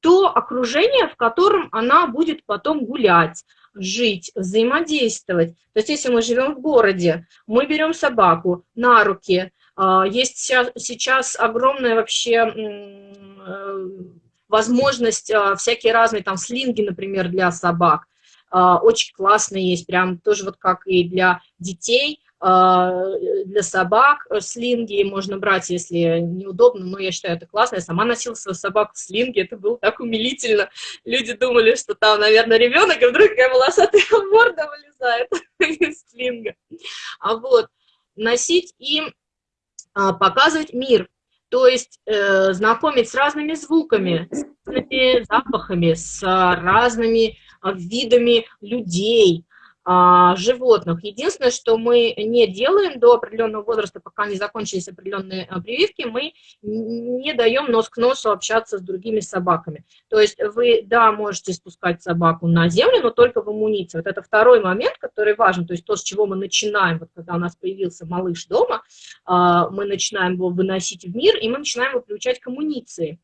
то окружение, в котором она будет потом гулять, жить, взаимодействовать. То есть если мы живем в городе, мы берем собаку на руки, а, есть сейчас огромная вообще э, возможность, а, всякие разные там слинги, например, для собак, а, очень классные есть, прям тоже вот как и для детей, для собак слинги можно брать, если неудобно, но я считаю, это классно. Я сама носила свою собаку в слинге, это было так умилительно. Люди думали, что там, наверное, ребенок, и вдруг такая волосатая морда вылезает из слинга. А вот, носить и а, показывать мир, то есть э, знакомить с разными звуками, с разными запахами, с разными а, видами людей, а, животных. Единственное, что мы не делаем до определенного возраста, пока не закончились определенные а, прививки, мы не даем нос к носу общаться с другими собаками. То есть вы, да, можете спускать собаку на землю, но только в амуниции. Вот это второй момент, который важен, то есть то, с чего мы начинаем, вот когда у нас появился малыш дома, а, мы начинаем его выносить в мир, и мы начинаем его приучать к амуниции.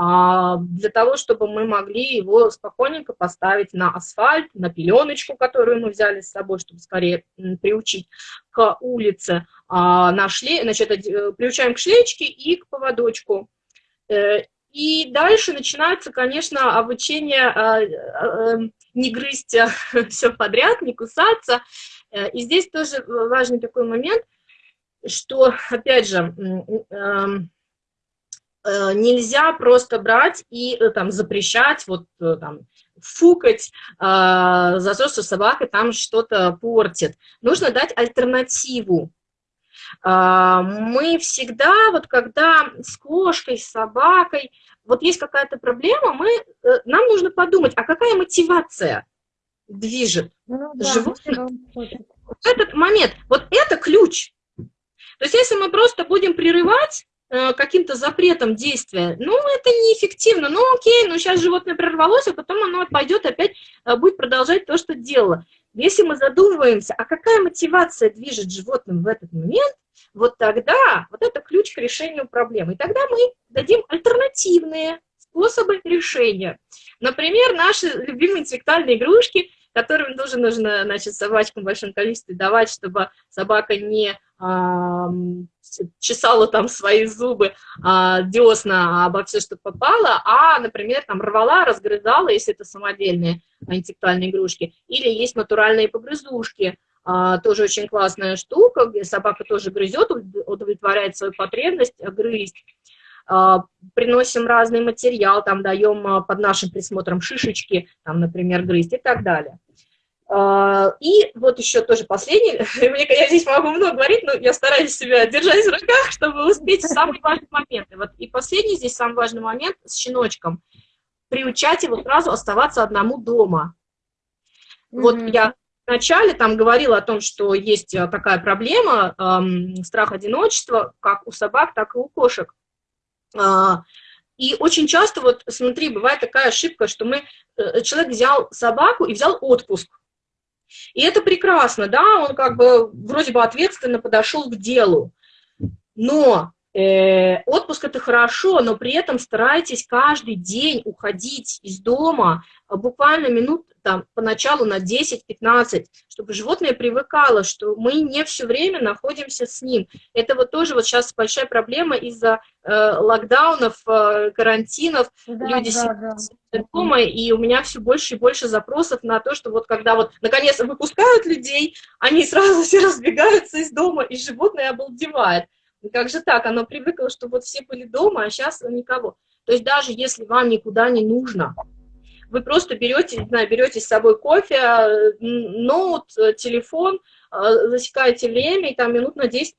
А, для того, чтобы мы могли его спокойненько поставить на асфальт, на пеленочку, которую мы взяли с собой, чтобы скорее приучить к улице, а, на шле... значит, э, приучаем к шлеечке и к поводочку. Э, и дальше начинается, конечно, обучение а, э, не грызть все подряд, не кусаться. И здесь тоже важный такой момент, что, опять же, эм, нельзя просто брать и э, там запрещать, вот э, там, фукать за то, что собака там что-то портит. Нужно дать альтернативу. Мы всегда, вот когда с кошкой, с собакой, вот есть какая-то проблема, мы, нам нужно подумать, а какая мотивация движет ну, да, животное в этот момент. Вот это ключ. То есть если мы просто будем прерывать, Э, каким-то запретом действия, ну, это неэффективно, ну, окей, ну, сейчас животное прорвалось, а потом оно пойдет опять, э, будет продолжать то, что делало. Если мы задумываемся, а какая мотивация движет животным в этот момент, вот тогда, вот это ключ к решению проблемы. И тогда мы дадим альтернативные способы решения. Например, наши любимые интеллектуальные игрушки, которым тоже нужно, значит, собачкам в большом количестве давать, чтобы собака не чесала там свои зубы, а, десна обо все, что попало, а, например, там рвала, разгрызала, если это самодельные интеллектуальные игрушки, или есть натуральные погрызушки, а, тоже очень классная штука, где собака тоже грызет, удовлетворяет свою потребность грызть. А, приносим разный материал, там даем под нашим присмотром шишечки, там, например, грызть и так далее. А, и вот еще тоже последний, я здесь могу много говорить, но я стараюсь себя держать в руках, чтобы успеть самые важные моменты. Вот и последний здесь самый важный момент с щеночком. Приучать его сразу оставаться одному дома. Mm -hmm. Вот я вначале там говорила о том, что есть а, такая проблема, эм, страх одиночества, как у собак, так и у кошек. Э, и очень часто, вот смотри, бывает такая ошибка, что мы, э, человек взял собаку и взял отпуск. И это прекрасно, да, он как бы вроде бы ответственно подошел к делу. Но э, отпуск это хорошо, но при этом старайтесь каждый день уходить из дома а, буквально минут там поначалу на 10-15, чтобы животное привыкало, что мы не все время находимся с ним. Это вот тоже вот сейчас большая проблема из-за э, локдаунов, э, карантинов. Да, Люди да, да. дома, и у меня все больше и больше запросов на то, что вот когда вот наконец выпускают людей, они сразу все разбегаются из дома, и животное обалдевает. И как же так? Оно привыкло, что вот все были дома, а сейчас никого. То есть даже если вам никуда не нужно, вы просто берете, не знаю, берете с собой кофе, ноут, телефон, засекаете время, и там минут на 10-15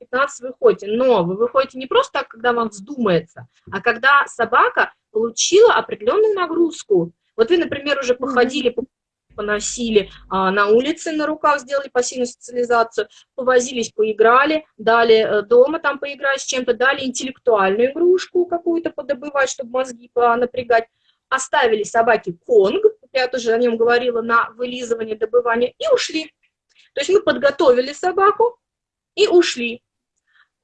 выходите. Но вы выходите не просто так, когда вам вздумается, а когда собака получила определенную нагрузку. Вот вы, например, уже походили, поносили а, на улице на руках, сделали пассивную социализацию, повозились, поиграли, дали э, дома там поиграть с чем-то, дали интеллектуальную игрушку какую-то подобывать, чтобы мозги напрягать, оставили собаке конг, я тоже о нем говорила, на вылизывание, добывание, и ушли. То есть мы подготовили собаку и ушли.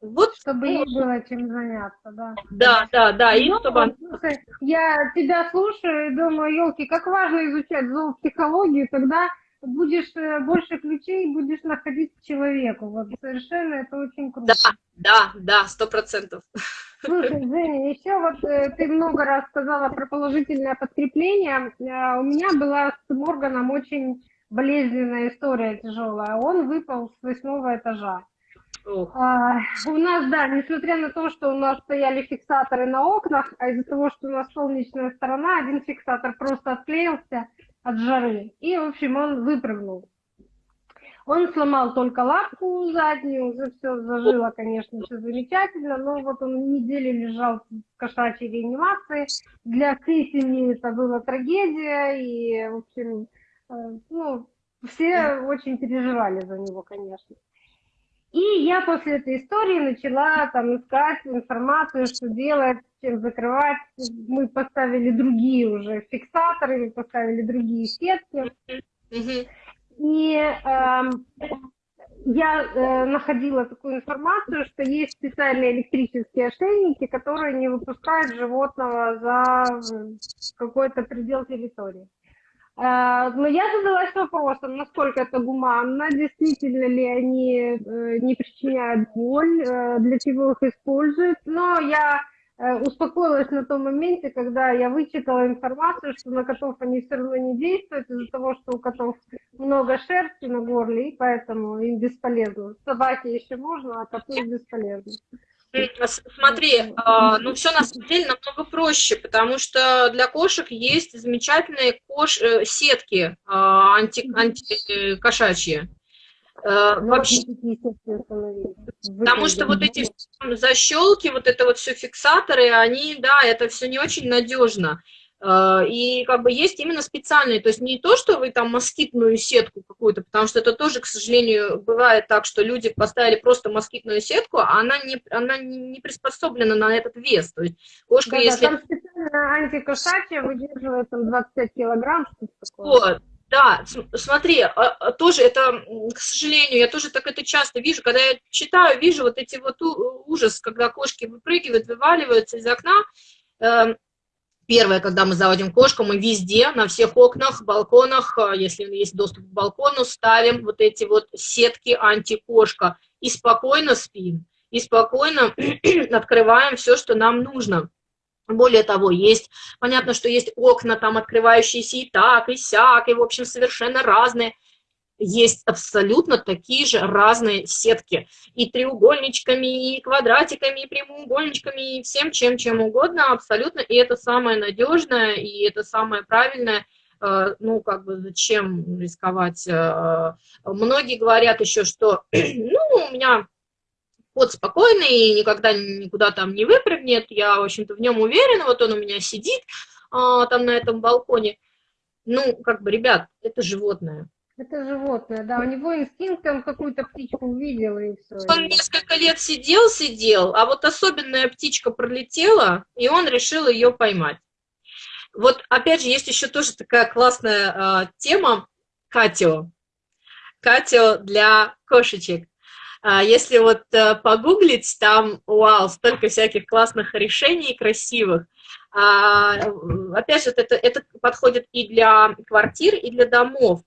Вот, чтобы ей было чем заняться, да. Да, да, да. И ну, чтобы... слушай, я тебя слушаю и думаю, елки, как важно изучать зоопсихологию, тогда будешь э, больше ключей будешь находить к человеку. Вот совершенно это очень круто. Да, да, да, сто процентов. Слушай, Женя, еще вот э, ты много раз сказала про положительное подкрепление. Э, у меня была с Морганом очень болезненная история тяжелая. Он выпал с восьмого этажа. А, у нас, да, несмотря на то, что у нас стояли фиксаторы на окнах, а из-за того, что у нас солнечная сторона, один фиксатор просто отклеился от жары, и, в общем, он выпрыгнул. Он сломал только лапку заднюю, уже все зажило, конечно, все замечательно, но вот он неделю лежал в кошачьей реанимации. Для всей семьи это была трагедия, и, в общем, э, ну, все очень переживали за него, конечно. И я после этой истории начала там искать информацию, что делать, чем закрывать. Мы поставили другие уже фиксаторы, мы поставили другие сетки. И э, я э, находила такую информацию, что есть специальные электрические ошейники, которые не выпускают животного за какой-то предел территории. Э, но я задалась вопросом, насколько это гуманно, действительно ли они э, не причиняют боль, э, для чего их используют. Но я успокоилась на том моменте, когда я вычитала информацию, что на котов они все равно не действуют из-за того, что у котов много шерсти на горле, и поэтому им бесполезно. Собаке еще можно, а коту бесполезно. Смотри, а, ну все на самом деле намного проще, потому что для кошек есть замечательные кош... Э, сетки а, анти... антикошачьи. Э, ну, вообще, потому что вот эти защелки, вот это вот все фиксаторы, они, да, это все не очень надежно. Э, и как бы есть именно специальные, то есть не то, что вы там москитную сетку какую-то, потому что это тоже, к сожалению, бывает так, что люди поставили просто москитную сетку, а она не, она не приспособлена на этот вес. То есть кошка, да, если... Да, там специально антикошачья выдерживает там 25 килограмм. Вот. Да, смотри, а, а, тоже это, к сожалению, я тоже так это часто вижу, когда я читаю, вижу вот эти вот ужас, когда кошки выпрыгивают, вываливаются из окна, эм, Первое, когда мы заводим кошку, мы везде, на всех окнах, балконах, э, если есть доступ к балкону, ставим вот эти вот сетки антикошка и спокойно спим, и спокойно открываем все, что нам нужно. Более того, есть, понятно, что есть окна там открывающиеся и так, и сяк, и, в общем, совершенно разные есть абсолютно такие же разные сетки. И треугольничками, и квадратиками, и прямоугольничками, и всем чем, чем угодно абсолютно. И это самое надежное, и это самое правильное. Э, ну, как бы, зачем рисковать? Э, многие говорят еще, что, ну, у меня кот спокойный, и никогда никуда там не выпрыгнет, я, в общем-то, в нем уверена, вот он у меня сидит а, там на этом балконе. Ну, как бы, ребят, это животное это животное, да, у него инстинкт, он какую-то птичку увидел и все. Он несколько лет сидел, сидел, а вот особенная птичка пролетела, и он решил ее поймать. Вот опять же, есть еще тоже такая классная э, тема Катио. Катио для кошечек. А, если вот э, погуглить, там, вау, столько всяких классных решений красивых. А, опять же, это, это подходит и для квартир, и для домов.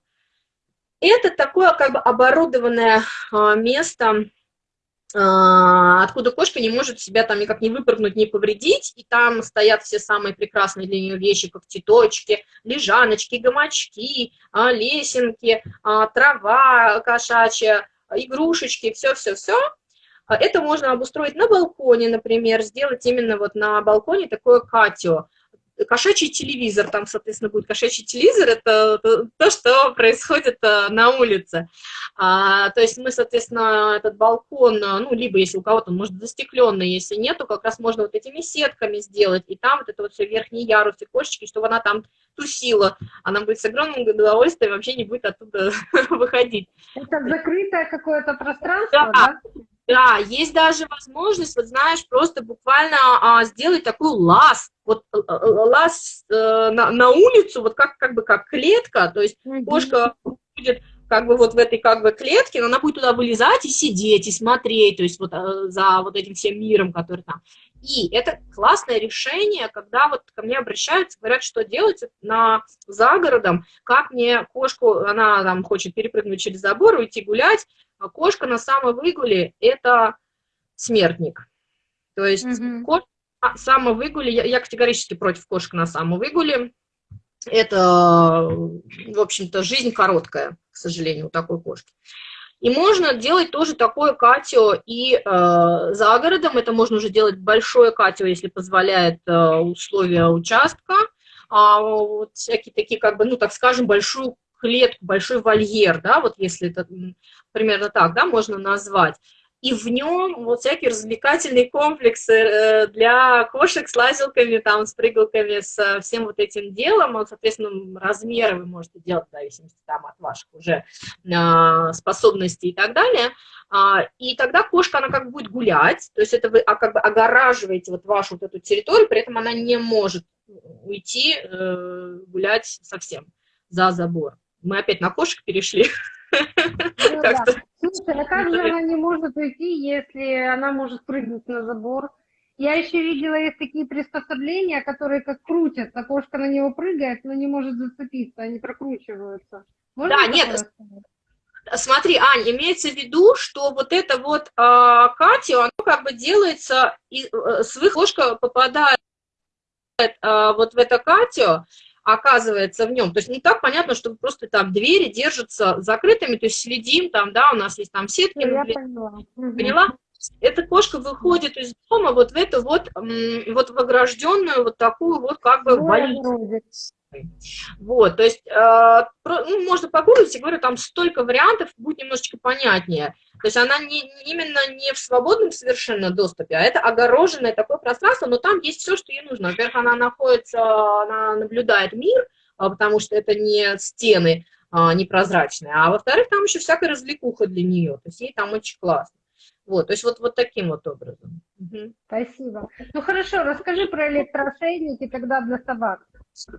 Это такое как бы оборудованное а, место, а, откуда кошка не может себя там никак не выпрыгнуть, не повредить, и там стоят все самые прекрасные для нее вещи, как цветочки, лежаночки, гамачки, а, лесенки, трава кошачья, игрушечки, все-все-все. Это можно обустроить на балконе, например, сделать именно вот на балконе такое катио. Кошачий телевизор, там, соответственно, будет кошачий телевизор, это то, что происходит э, на улице. А, то есть мы, соответственно, этот балкон, ну, либо если у кого-то, может, застекленный, если нет, то как раз можно вот этими сетками сделать, и там вот это вот все верхний ярус и кошечки, чтобы она там тусила, она будет с огромным удовольствием, вообще не будет оттуда выходить. Это закрытое какое-то пространство, да? да? Да, есть даже возможность, вот знаешь, просто буквально а, сделать такой лаз, вот э, э, лаз э, на, на улицу, вот как, как бы как клетка, то есть mm -hmm. кошка будет как бы вот в этой как бы клетке, но она будет туда вылезать и сидеть, и смотреть, то есть вот э, за вот этим всем миром, который там. И это классное решение, когда вот ко мне обращаются, говорят, что делать на, за городом, как мне кошку, она там хочет перепрыгнуть через забор, уйти гулять, кошка на самовыгуле – это смертник. То есть mm -hmm. кошка на самовыгуле, я, я категорически против кошек на самовыгуле, это, в общем-то, жизнь короткая, к сожалению, у такой кошки. И можно делать тоже такое катио и э, за городом, это можно уже делать большое катио, если позволяет э, условия участка, а вот всякие такие, как бы, ну, так скажем, большую клетку, большой вольер, да, вот если это примерно так, да, можно назвать. И в нем вот всякие развлекательные комплексы э, для кошек с лазилками, там, с прыгалками, с всем вот этим делом. Вот, соответственно, размеры вы можете делать в зависимости там, от ваших уже а, способностей и так далее. А, и тогда кошка, она как бы будет гулять, то есть это вы а, как бы огораживаете вот вашу вот эту территорию, при этом она не может уйти э, гулять совсем за забор. Мы опять на кошек перешли. Ну, да. Слушай, а как же она не может уйти, если она может прыгнуть на забор? Я еще видела, есть такие приспособления, которые как крутятся, кошка на него прыгает, но не может зацепиться, они прокручиваются. Можно да, нет, смотри, Ань, имеется в виду, что вот это вот а, Катя, оно как бы делается, и, а, с кошка попадает а, вот в это Катю, оказывается в нем. То есть не так понятно, что просто там двери держатся закрытыми, то есть следим, там, да, у нас есть там сетки. Я поняла. Поняла? Эта кожка выходит из дома вот в эту вот, вот в огражденную вот такую вот как бы больницу. Вот, то есть, э, ну, можно погуглить, я говорю, там столько вариантов, будет немножечко понятнее. То есть она не, именно не в свободном совершенно доступе, а это огороженное такое пространство, но там есть все, что ей нужно. Во-первых, она находится, она наблюдает мир, а, потому что это не стены а, непрозрачные, а во-вторых, там еще всякая развлекуха для нее, то есть ей там очень классно. Вот, то есть вот, вот таким вот образом. Угу. Спасибо. Ну хорошо, расскажи про электроошейники тогда для собак.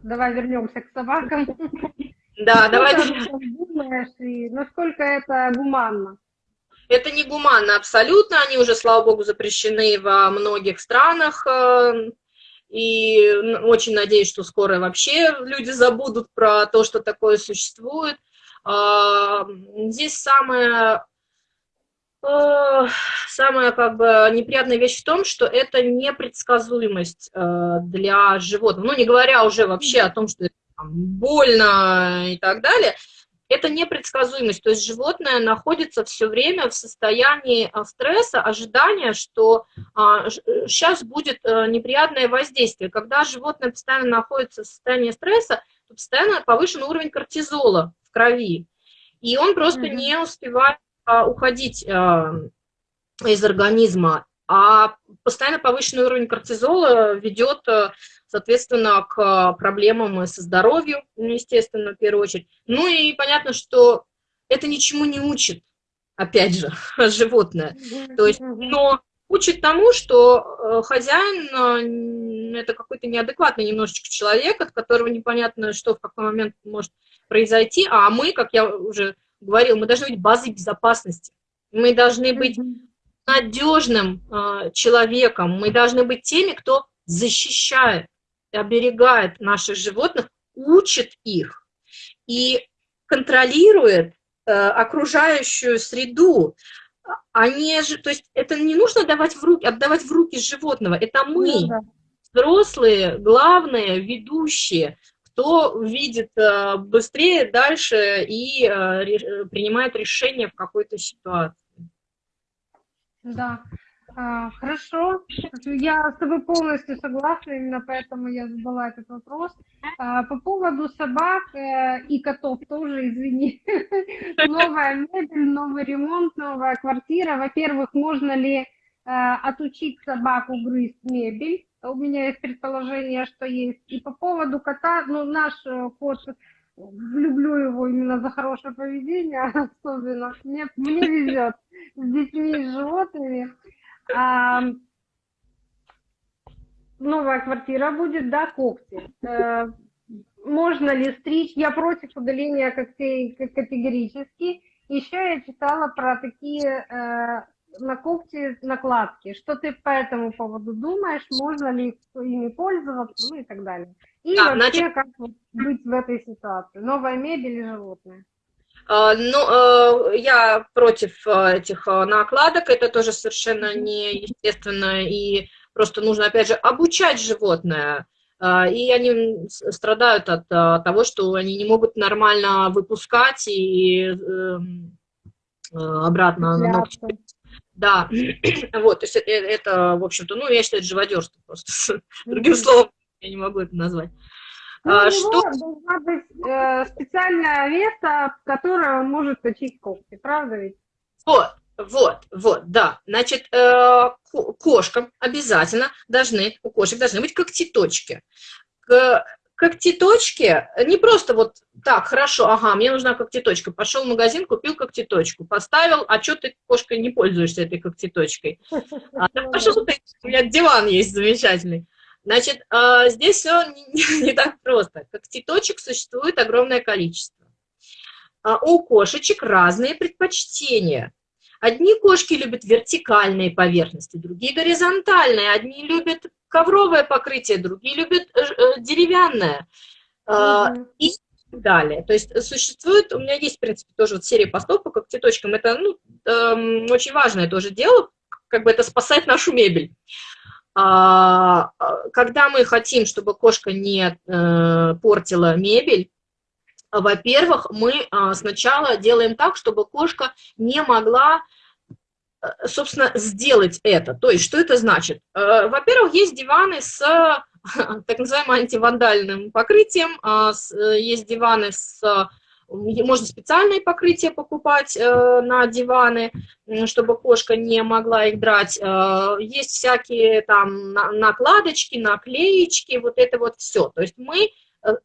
Давай вернемся к собакам. Да, давай. Думаешь, и насколько это гуманно? Это не гуманно абсолютно, они уже, слава богу, запрещены во многих странах, э, и очень надеюсь, что скоро вообще люди забудут про то, что такое существует. А, здесь самое, самая как бы неприятная вещь в том, что это непредсказуемость э, для животных. Ну, не говоря уже вообще о том, что это больно и так далее – это непредсказуемость, то есть животное находится все время в состоянии а, стресса, ожидания, что а, сейчас будет неприятное воздействие. Когда животное постоянно находится в состоянии стресса, то постоянно повышен уровень кортизола в крови, и он просто mm -hmm. не успевает уходить а, из организма, а постоянно повышенный уровень кортизола ведет соответственно, к проблемам со здоровьем, ну, естественно, в первую очередь. Ну и понятно, что это ничему не учит, опять же, животное. То есть, но учит тому, что э, хозяин э, это какой-то неадекватный немножечко человек, от которого непонятно, что в какой момент может произойти, а мы, как я уже говорила, мы должны быть базой безопасности. Мы должны быть надежным э, человеком, мы должны быть теми, кто защищает оберегает наших животных, учит их и контролирует э, окружающую среду. Они же, то есть это не нужно давать в руки, отдавать в руки животного, это мы, ну, да. взрослые, главные, ведущие, кто видит э, быстрее, дальше и э, принимает решение в какой-то ситуации. Да. А, хорошо, я с тобой полностью согласна, именно поэтому я задала этот вопрос. А, по поводу собак э, и котов тоже, извини. Новая мебель, новый ремонт, новая квартира. Во-первых, можно ли э, отучить собаку грызть мебель? У меня есть предположение, что есть. И по поводу кота, ну, наш э, кот люблю его именно за хорошее поведение, особенно. Мне, мне везет с детьми и с животными. А, новая квартира будет, да, когти. А, можно ли стричь? Я против удаления когтей категорически. Еще я читала про такие э, на когти накладки. Что ты по этому поводу думаешь? Можно ли ими пользоваться? Ну и так далее. И да, вообще, значит... как быть в этой ситуации? Новая мебель и животные. А, ну, э, я против э, этих э, накладок, это тоже совершенно неестественно, и просто нужно, опять же, обучать животное, и они страдают от того, что они не могут нормально выпускать и эм, обратно ногти. Да, вот, то есть это, в общем-то, ну, я считаю, это живодерство просто, другим словом я не могу это назвать. Ну, а, что... должна быть э, специальное место, которое может точить когти, правда ведь? Вот, вот, вот, да. Значит, э, кошкам обязательно должны, у кошек должны быть когтеточки. К, когтеточки не просто вот так, хорошо, ага, мне нужна когтеточка. Пошел в магазин, купил когтеточку, поставил, а что ты, кошка, не пользуешься этой когтеточкой? А, пошел ты, у меня диван есть замечательный. Значит, а, здесь все не так просто. Когтеточек существует огромное количество. А, у кошечек разные предпочтения. Одни кошки любят вертикальные поверхности, другие горизонтальные. Одни любят ковровое покрытие, другие любят э, э, деревянное. Mm И далее. То есть существует, у меня есть, в принципе, тоже вот серия постов по когтеточкам. Это ну, эм, очень важное тоже дело, как бы это спасать нашу мебель. А, а, когда мы хотим, чтобы кошка не э, портила мебель, во-первых, мы а, сначала делаем так, чтобы кошка не могла, собственно, сделать это. То есть, что это значит? Э, во-первых, есть диваны с так называемым антивандальным покрытием, есть диваны с можно специальные покрытия покупать э, на диваны, чтобы кошка не могла их драть. Э, есть всякие там накладочки, наклеечки, вот это вот все. То есть мы э,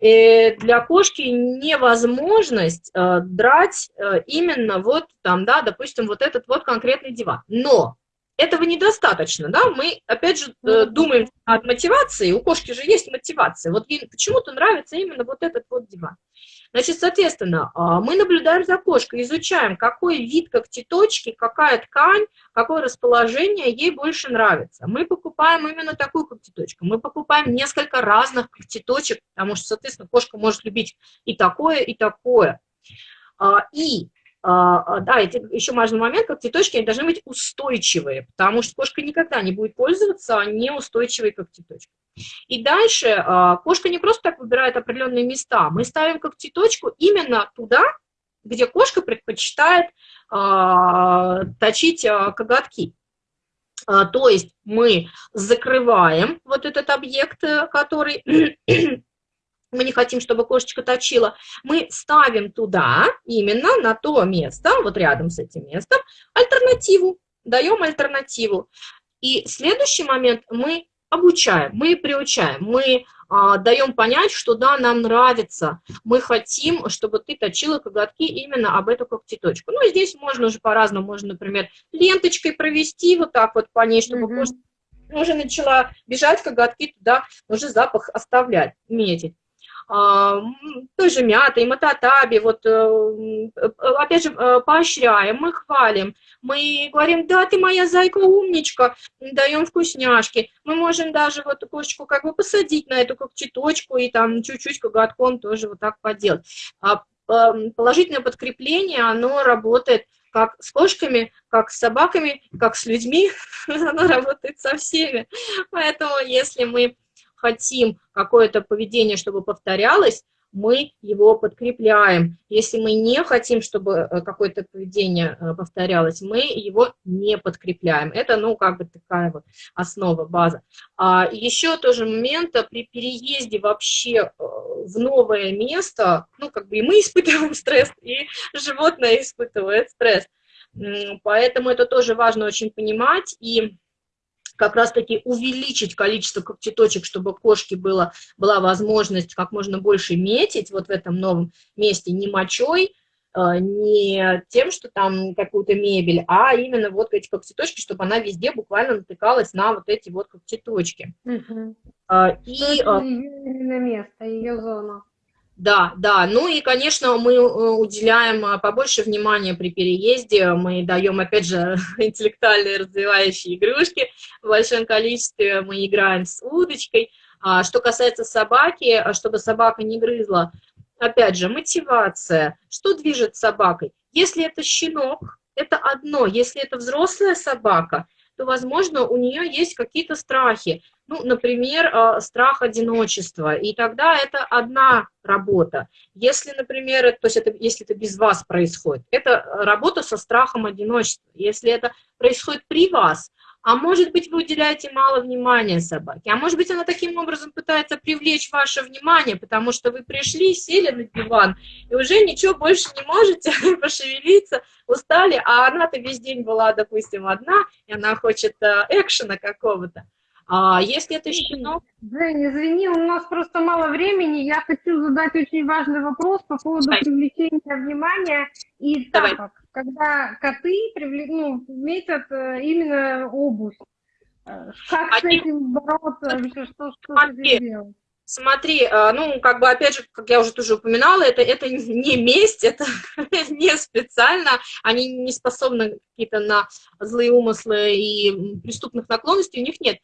создаем для кошки невозможность драть именно вот там, да, допустим, вот этот вот конкретный диван. Но этого недостаточно, да, мы, опять же, э, думаем от мотивации, у кошки же есть мотивация, вот ей почему-то нравится именно вот этот вот диван. Значит, соответственно, а, мы наблюдаем за кошкой, изучаем, какой вид когтеточки, какая ткань, какое расположение ей больше нравится. Мы покупаем именно такую когтеточку, мы покупаем несколько разных когтеточек, потому что, соответственно, кошка может любить и такое, и такое. А, и а, да, еще важный момент, как цветочки, они должны быть устойчивые, потому что кошка никогда не будет пользоваться неустойчивой когтеточкой. И дальше а, кошка не просто так выбирает определенные места, мы ставим когтеточку именно туда, где кошка предпочитает точить коготки. То есть мы закрываем вот этот объект, который мы не хотим, чтобы кошечка точила, мы ставим туда, именно на то место, вот рядом с этим местом, альтернативу, даем альтернативу. И следующий момент мы обучаем, мы приучаем, мы а, даем понять, что да, нам нравится, мы хотим, чтобы ты точила коготки именно об эту когтеточку. Ну, здесь можно уже по-разному, можно, например, ленточкой провести вот так вот по ней, чтобы mm -hmm. кошка уже начала бежать коготки туда, уже запах оставлять, метить. А, той же мятой, мататаби, вот, э, опять же, э, поощряем, мы хвалим, мы говорим, да, ты моя зайка умничка, даем вкусняшки, мы можем даже вот кошечку как бы посадить на эту когтеточку и там чуть-чуть коготком тоже вот так поделать. А положительное подкрепление, оно работает как с кошками, как с собаками, как с людьми, оно работает со всеми. Поэтому если мы хотим какое-то поведение, чтобы повторялось, мы его подкрепляем. Если мы не хотим, чтобы э, какое-то поведение э, повторялось, мы его не подкрепляем. Это, ну, как бы такая вот основа, база. А еще тоже момент, э, при переезде вообще в новое место, ну, как бы и мы испытываем стресс, и животное испытывает стресс. Поэтому это тоже важно очень понимать, и как раз-таки увеличить количество когтеточек, чтобы кошке было, была возможность как можно больше метить вот в этом новом месте не мочой, э, не тем, что там какую-то мебель, а именно вот эти когтеточки, чтобы она везде буквально натыкалась на вот эти вот когтеточки. Угу. И, это ее место, ее зона. Да, да. Ну и, конечно, мы э, уделяем а, побольше внимания при переезде. Мы даем, опять же, интеллектуальные развивающие игрушки в большом количестве. Мы играем с удочкой. А что касается собаки, а чтобы собака не грызла, опять же, мотивация. Что движет собакой? Если это щенок, это одно. Если это взрослая собака, то, возможно, у нее есть какие-то страхи. Ну, например, э, страх одиночества. И тогда это одна работа. Если, например, то есть это, если это без вас происходит, это работа со страхом одиночества. Если это происходит при вас, а может быть, вы уделяете мало внимания собаке, а может быть, она таким образом пытается привлечь ваше внимание, потому что вы пришли, сели на диван, и уже ничего больше не можете пошевелиться, устали, а она-то весь день была, допустим, одна, и она хочет э, экшена какого-то. А если это щенок... Жень, извини, у нас просто мало времени. Я хочу задать очень важный вопрос по поводу Давай. привлечения внимания и Давай. тапок. Когда коты привлек... ну, метят э, именно обувь. Э, как Они... с этим бороться? Вообще, что, что Смотри, делать? Смотри, э, ну, как бы, опять же, как я уже тоже упоминала, это, это не месть, это не специально, они не способны какие-то на злые умыслы и преступных наклонностей, у них нет.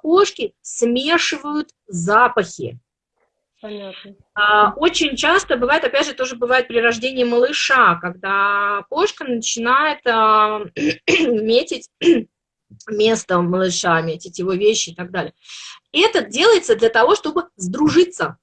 Кошки смешивают запахи. Понятно. А, очень часто бывает, опять же, тоже бывает при рождении малыша, когда кошка начинает метить место малыша, метить его вещи и так далее. Это делается для того, чтобы сдружиться.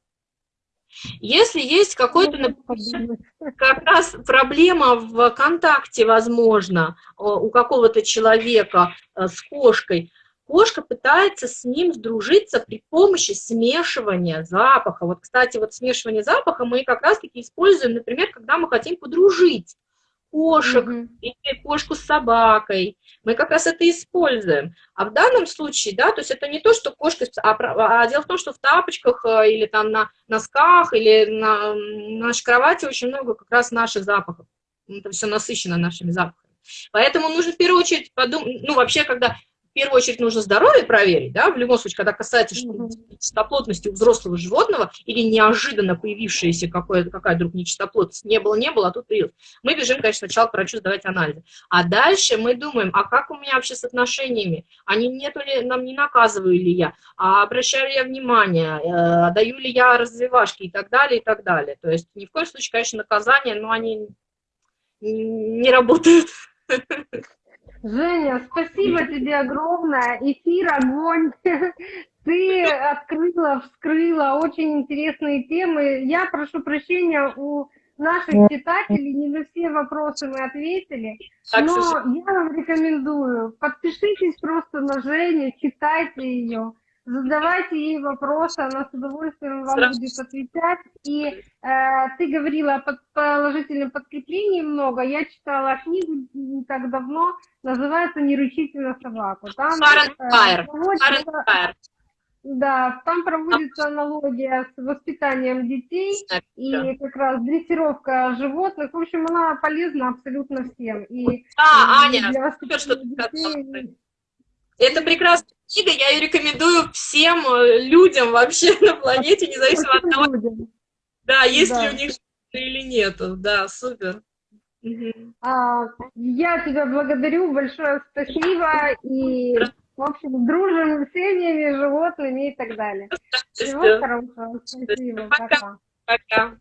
Если есть какой-то, как раз проблема в контакте, возможно, у какого-то человека с кошкой, кошка пытается с ним сдружиться при помощи смешивания запаха. Вот, кстати, вот смешивание запаха мы как раз-таки используем, например, когда мы хотим подружить кошек mm -hmm. или кошку с собакой. Мы как раз это используем. А в данном случае, да, то есть это не то, что кошка, а, а дело в том, что в тапочках э, или там на носках или на, на нашей кровати очень много как раз наших запахов. Это все насыщено нашими запахами. Поэтому нужно в первую очередь подумать, ну вообще, когда первую очередь нужно здоровье проверить, да, в любом случае, когда касается нечистоплотности у взрослого животного или неожиданно появившаяся какая вдруг нечистоплотность, не было, не было, а тут появилась. Мы бежим, конечно, сначала к врачу сдавать анализы. А дальше мы думаем, а как у меня вообще с отношениями? Они нету ли, нам не наказываю ли я, а обращаю ли я внимание, э, даю ли я развивашки и так далее, и так далее. То есть ни в коем случае, конечно, наказания, но они не работают. Женя, спасибо тебе огромное. Эфир огонь. Ты открыла, вскрыла очень интересные темы. Я прошу прощения у наших читателей, не на все вопросы мы ответили, но я вам рекомендую, подпишитесь просто на Женю, читайте ее задавайте ей вопросы, она с удовольствием вам Сразу. будет отвечать. И э, ты говорила о положительном подкреплении много. Я читала книгу не так давно, называется «Не рычите на собаку». Там, э, проводится, да, там проводится аналогия с воспитанием детей и как раз дрессировка животных. В общем, она полезна абсолютно всем. И, а, Аня, супер, что ты детей... Это прекрасная книга, я ее рекомендую всем э, людям вообще на планете, независимо от того, да, есть да. ли у них или нету. Да, супер. А, я тебя благодарю, большое спасибо, и, в общем, дружим с семьями, животными и так далее. Всего хорошего, спасибо, пока. Пока.